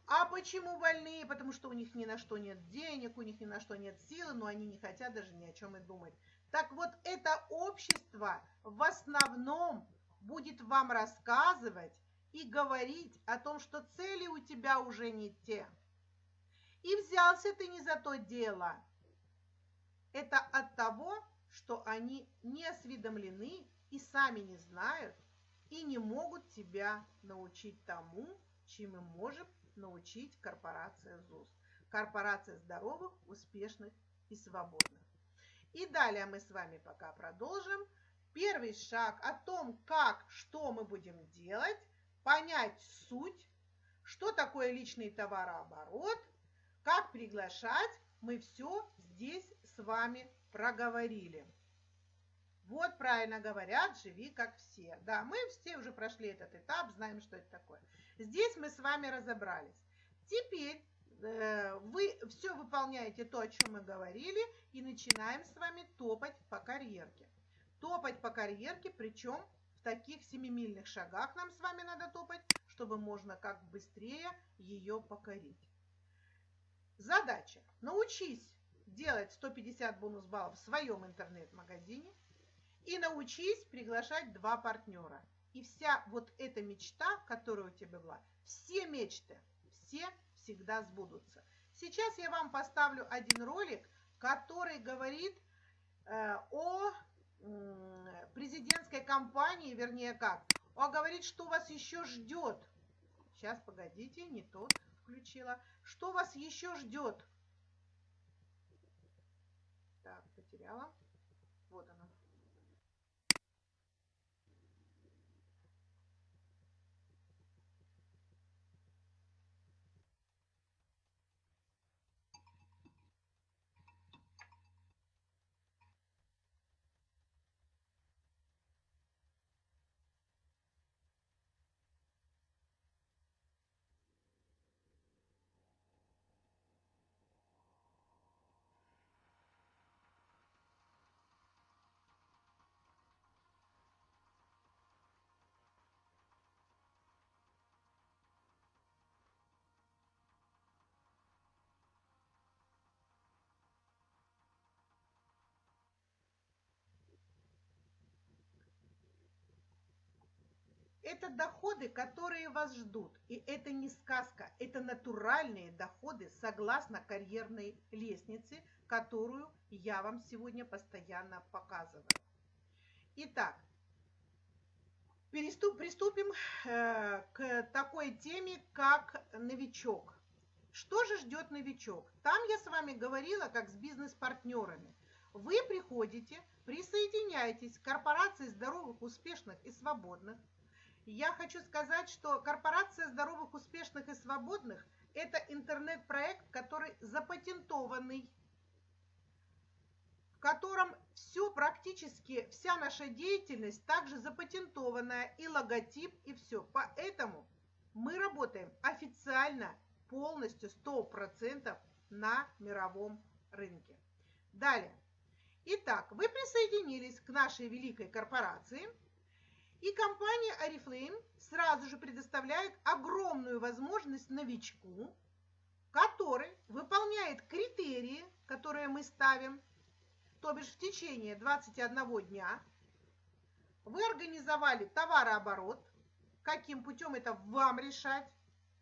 А почему больные? Потому что у них ни на что нет денег, у них ни на что нет силы, но они не хотят даже ни о чем и думать. Так вот, это общество в основном будет вам рассказывать и говорить о том, что цели у тебя уже не те. И взялся ты не за то дело. Это от того, что они не осведомлены и сами не знают и не могут тебя научить тому, чем мы можем научить корпорация ЗУС. Корпорация здоровых, успешных и свободных. И далее мы с вами пока продолжим. Первый шаг о том, как, что мы будем делать, понять суть, что такое личный товарооборот, как приглашать, мы все здесь с вами проговорили. Вот правильно говорят, живи как все. Да, мы все уже прошли этот этап, знаем, что это такое. Здесь мы с вами разобрались. Теперь э, вы все выполняете то, о чем мы говорили, и начинаем с вами топать по карьерке. Топать по карьерке, причем в таких семимильных шагах нам с вами надо топать, чтобы можно как быстрее ее покорить. Задача. Научись делать 150 бонус баллов в своем интернет-магазине и научись приглашать два партнера. И вся вот эта мечта, которая у тебя была, все мечты, все всегда сбудутся. Сейчас я вам поставлю один ролик, который говорит э, о э, президентской кампании, вернее как, он говорит, что вас еще ждет. Сейчас, погодите, не тот включила. Что вас еще ждет? Так, потеряла. Это доходы, которые вас ждут. И это не сказка, это натуральные доходы согласно карьерной лестнице, которую я вам сегодня постоянно показываю. Итак, приступим э, к такой теме, как новичок. Что же ждет новичок? Там я с вами говорила, как с бизнес-партнерами. Вы приходите, присоединяетесь к корпорации здоровых, успешных и свободных – я хочу сказать, что корпорация здоровых, успешных и свободных – это интернет-проект, который запатентованный, в котором все практически, вся наша деятельность также запатентованная, и логотип, и все. Поэтому мы работаем официально, полностью, 100% на мировом рынке. Далее. Итак, вы присоединились к нашей великой корпорации – и компания Oriflame сразу же предоставляет огромную возможность новичку, который выполняет критерии, которые мы ставим, то бишь в течение 21 дня, вы организовали товарооборот, каким путем это вам решать,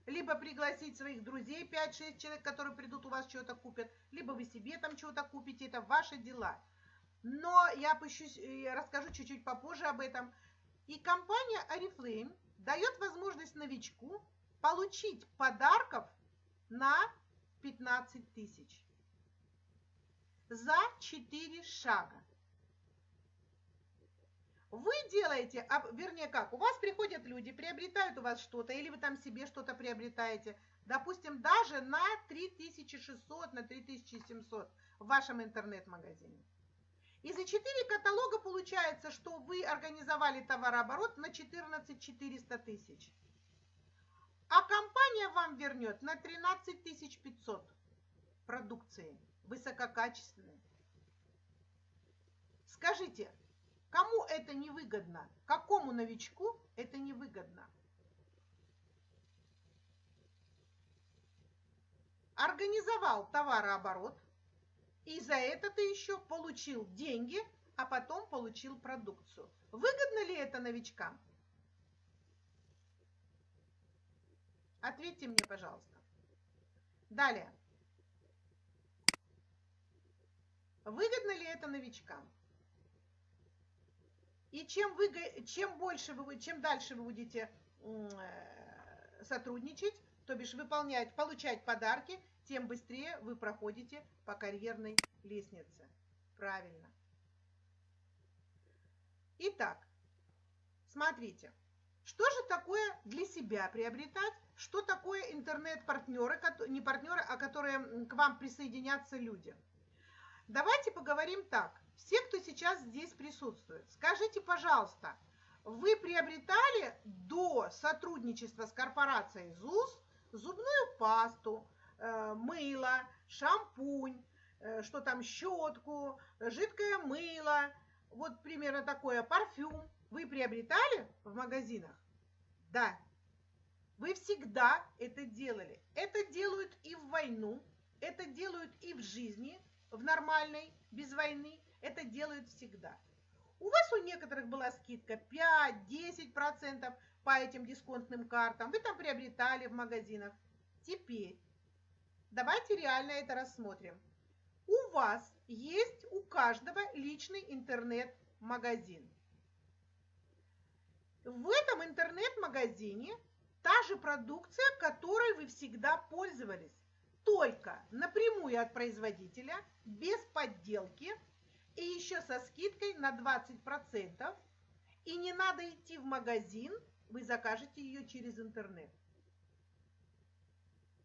либо пригласить своих друзей, 5-6 человек, которые придут у вас что-то купят, либо вы себе там чего-то купите, это ваши дела. Но я пущусь, я расскажу чуть-чуть попозже об этом. И компания Oriflame дает возможность новичку получить подарков на 15 тысяч за 4 шага. Вы делаете, вернее как, у вас приходят люди, приобретают у вас что-то, или вы там себе что-то приобретаете, допустим, даже на 3600, на 3700 в вашем интернет-магазине. И за 4 каталога получается, что вы организовали товарооборот на 14 400 тысяч. А компания вам вернет на 13 500 продукции высококачественной. Скажите, кому это невыгодно? Какому новичку это невыгодно? Организовал товарооборот, и за это ты еще получил деньги, а потом получил продукцию. Выгодно ли это новичкам? Ответьте мне, пожалуйста. Далее. Выгодно ли это новичкам? И чем, вы, чем больше вы, чем дальше вы будете э, сотрудничать, то бишь выполнять, получать подарки, тем быстрее вы проходите по карьерной лестнице. Правильно. Итак, смотрите, что же такое для себя приобретать, что такое интернет-партнеры, не партнеры, а которые к вам присоединятся люди. Давайте поговорим так. Все, кто сейчас здесь присутствует, скажите, пожалуйста, вы приобретали до сотрудничества с корпорацией ЗУС зубную пасту, мыло, шампунь, э, что там, щетку, жидкое мыло, вот примерно такое, парфюм. Вы приобретали в магазинах? Да. Вы всегда это делали. Это делают и в войну, это делают и в жизни, в нормальной, без войны. Это делают всегда. У вас у некоторых была скидка 5-10% по этим дисконтным картам. Вы там приобретали в магазинах. Теперь Давайте реально это рассмотрим. У вас есть у каждого личный интернет-магазин. В этом интернет-магазине та же продукция, которой вы всегда пользовались, только напрямую от производителя, без подделки и еще со скидкой на 20%. И не надо идти в магазин, вы закажете ее через интернет.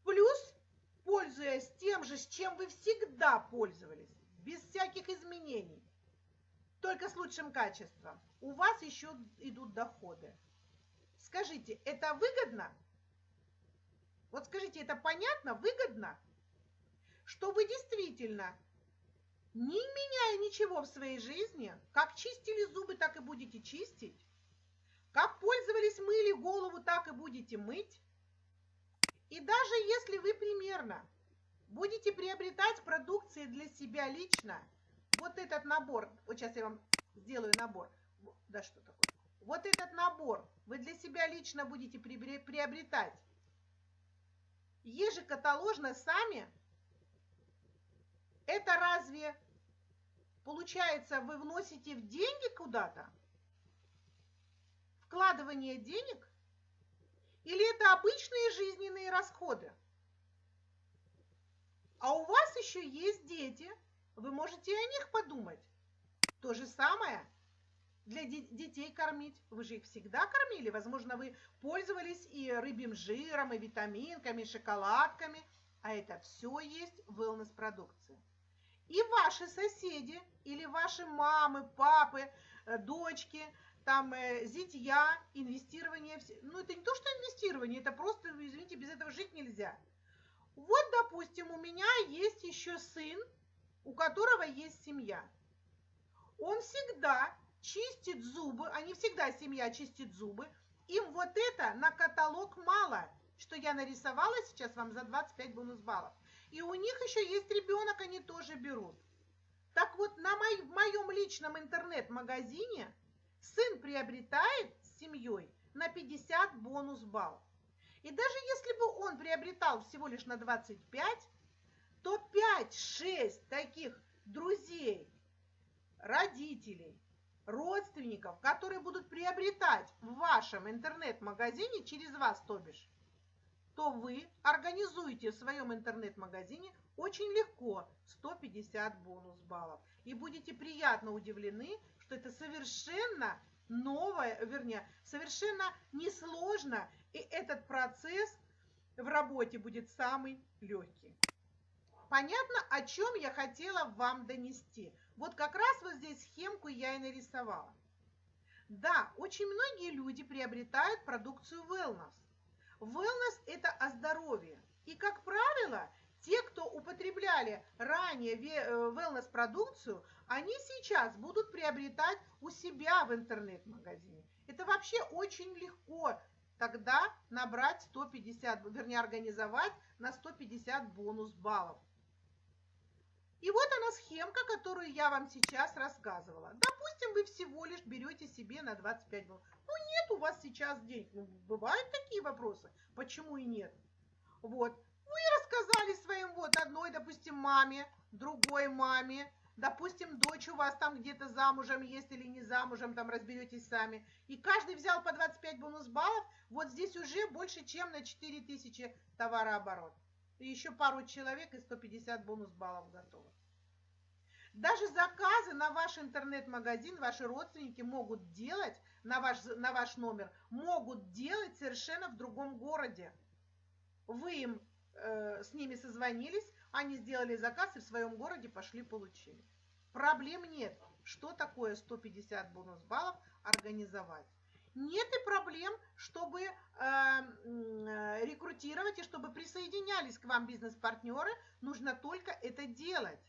Плюс пользуясь тем же, с чем вы всегда пользовались, без всяких изменений, только с лучшим качеством, у вас еще идут доходы. Скажите, это выгодно? Вот скажите, это понятно, выгодно? Что вы действительно, не меняя ничего в своей жизни, как чистили зубы, так и будете чистить, как пользовались, мыли голову, так и будете мыть, и даже если вы примерно будете приобретать продукции для себя лично, вот этот набор, вот сейчас я вам сделаю набор, да что такое, вот этот набор вы для себя лично будете приобретать ежекаталожно сами, это разве получается вы вносите в деньги куда-то? Вкладывание денег? Или это обычные жизненные расходы? А у вас еще есть дети, вы можете о них подумать. То же самое для детей кормить. Вы же их всегда кормили. Возможно, вы пользовались и рыбьим жиром, и витаминками, и шоколадками. А это все есть wellness продукция. И ваши соседи, или ваши мамы, папы, э, дочки – там э, зитья, инвестирование. Ну, это не то, что инвестирование, это просто, извините, без этого жить нельзя. Вот, допустим, у меня есть еще сын, у которого есть семья. Он всегда чистит зубы, а не всегда семья чистит зубы. Им вот это на каталог мало, что я нарисовала сейчас вам за 25 бонус баллов. И у них еще есть ребенок, они тоже берут. Так вот, на мой, в моем личном интернет-магазине сын приобретает с семьей на 50 бонус балл. И даже если бы он приобретал всего лишь на 25, то 5-6 таких друзей, родителей, родственников, которые будут приобретать в вашем интернет-магазине через вас, то бишь, то вы организуете в своем интернет-магазине очень легко 150 бонус баллов. И будете приятно удивлены, что это совершенно новое, вернее, совершенно несложно, и этот процесс в работе будет самый легкий. Понятно, о чем я хотела вам донести? Вот как раз вот здесь схемку я и нарисовала. Да, очень многие люди приобретают продукцию wellness. Wellness – это о здоровье. И, как правило, те, кто употребляли ранее э, wellness-продукцию, они сейчас будут приобретать у себя в интернет-магазине. Это вообще очень легко тогда набрать 150, вернее, организовать на 150 бонус баллов. И вот она схемка, которую я вам сейчас рассказывала. Допустим, вы всего лишь берете себе на 25 баллов. Ну, нет у вас сейчас денег. Ну, бывают такие вопросы. Почему и нет? Вот. Вы рассказали своим вот одной, допустим, маме, другой маме, допустим, дочь у вас там где-то замужем есть или не замужем, там разберетесь сами. И каждый взял по 25 бонус баллов, вот здесь уже больше, чем на 4000 товарооборот. И еще пару человек и 150 бонус баллов готовы. Даже заказы на ваш интернет-магазин ваши родственники могут делать на ваш, на ваш номер, могут делать совершенно в другом городе. Вы им э, с ними созвонились, они сделали заказ и в своем городе пошли получили. Проблем нет. Что такое 150 бонус баллов организовать? Нет и проблем, чтобы э, э, рекрутировать и чтобы присоединялись к вам бизнес-партнеры. Нужно только это делать.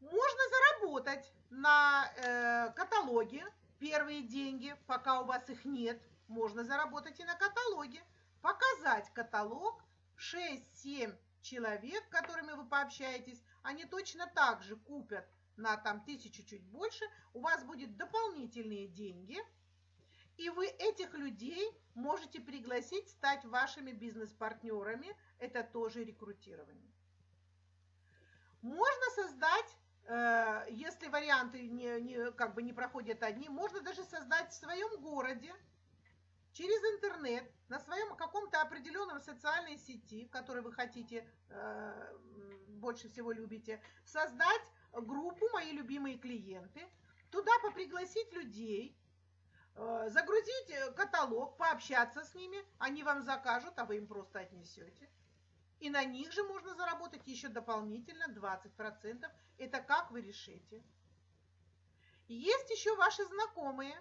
Можно заработать на э, каталоге первые деньги, пока у вас их нет. Можно заработать и на каталоге. Показать каталог 6-7 человек, которыми вы пообщаетесь, они точно так же купят на там тысячу чуть больше, у вас будет дополнительные деньги – и вы этих людей можете пригласить стать вашими бизнес-партнерами. Это тоже рекрутирование. Можно создать, э, если варианты не, не, как бы не проходят одни, можно даже создать в своем городе через интернет, на своем каком-то определенном социальной сети, в которой вы хотите, э, больше всего любите, создать группу «Мои любимые клиенты», туда попригласить людей, Э, загрузить э, каталог, пообщаться с ними, они вам закажут, а вы им просто отнесете. И на них же можно заработать еще дополнительно 20%. Это как вы решите. Есть еще ваши знакомые.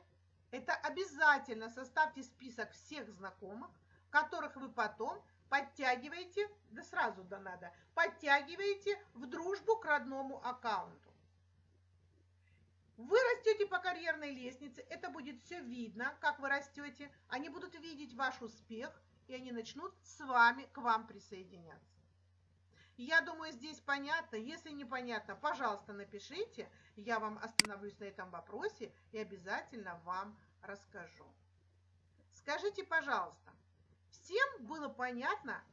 Это обязательно составьте список всех знакомых, которых вы потом подтягиваете, да сразу да надо, подтягиваете в дружбу к родному аккаунту. Вы растете по карьерной лестнице, это будет все видно, как вы растете. Они будут видеть ваш успех, и они начнут с вами к вам присоединяться. Я думаю, здесь понятно. Если непонятно, пожалуйста, напишите. Я вам остановлюсь на этом вопросе и обязательно вам расскажу. Скажите, пожалуйста, всем было понятно,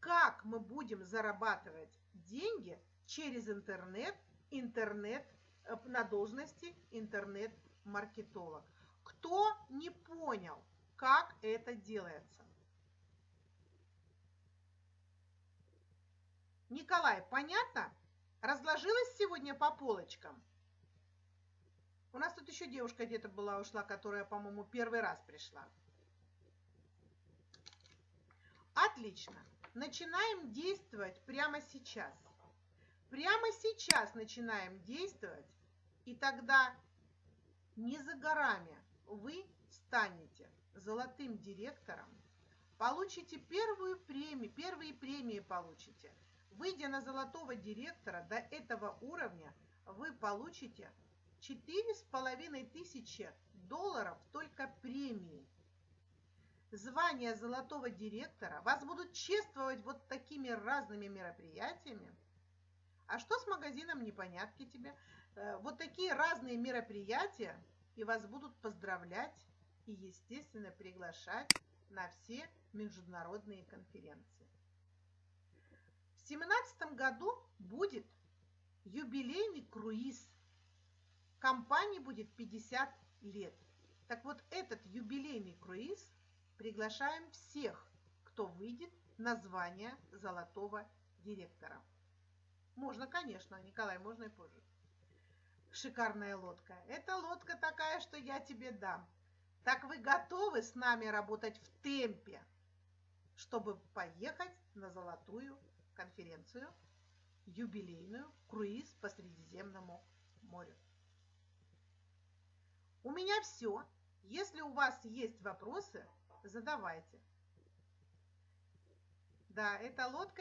как мы будем зарабатывать деньги через интернет, интернет Э, на должности интернет-маркетолог. Кто не понял, как это делается? Николай, понятно? Разложилась сегодня по полочкам? У нас тут еще девушка где-то была, ушла, которая, по-моему, первый раз пришла. Отлично. Начинаем действовать прямо сейчас. Прямо сейчас начинаем действовать, и тогда не за горами вы станете золотым директором, получите первую премию, первые премии получите. Выйдя на золотого директора до этого уровня, вы получите четыре с половиной тысячи долларов только премии. Звание золотого директора вас будут чествовать вот такими разными мероприятиями, а что с магазином непонятки тебе? Э, вот такие разные мероприятия, и вас будут поздравлять и, естественно, приглашать на все международные конференции. В 2017 году будет юбилейный круиз. Компании будет 50 лет. Так вот, этот юбилейный круиз приглашаем всех, кто выйдет на звание золотого директора. Можно, конечно, Николай, можно и позже. Шикарная лодка. Это лодка такая, что я тебе дам. Так вы готовы с нами работать в темпе? чтобы поехать на золотую конференцию, юбилейную круиз по Средиземному морю. У меня все. Если у вас есть вопросы, задавайте. Да, эта лодка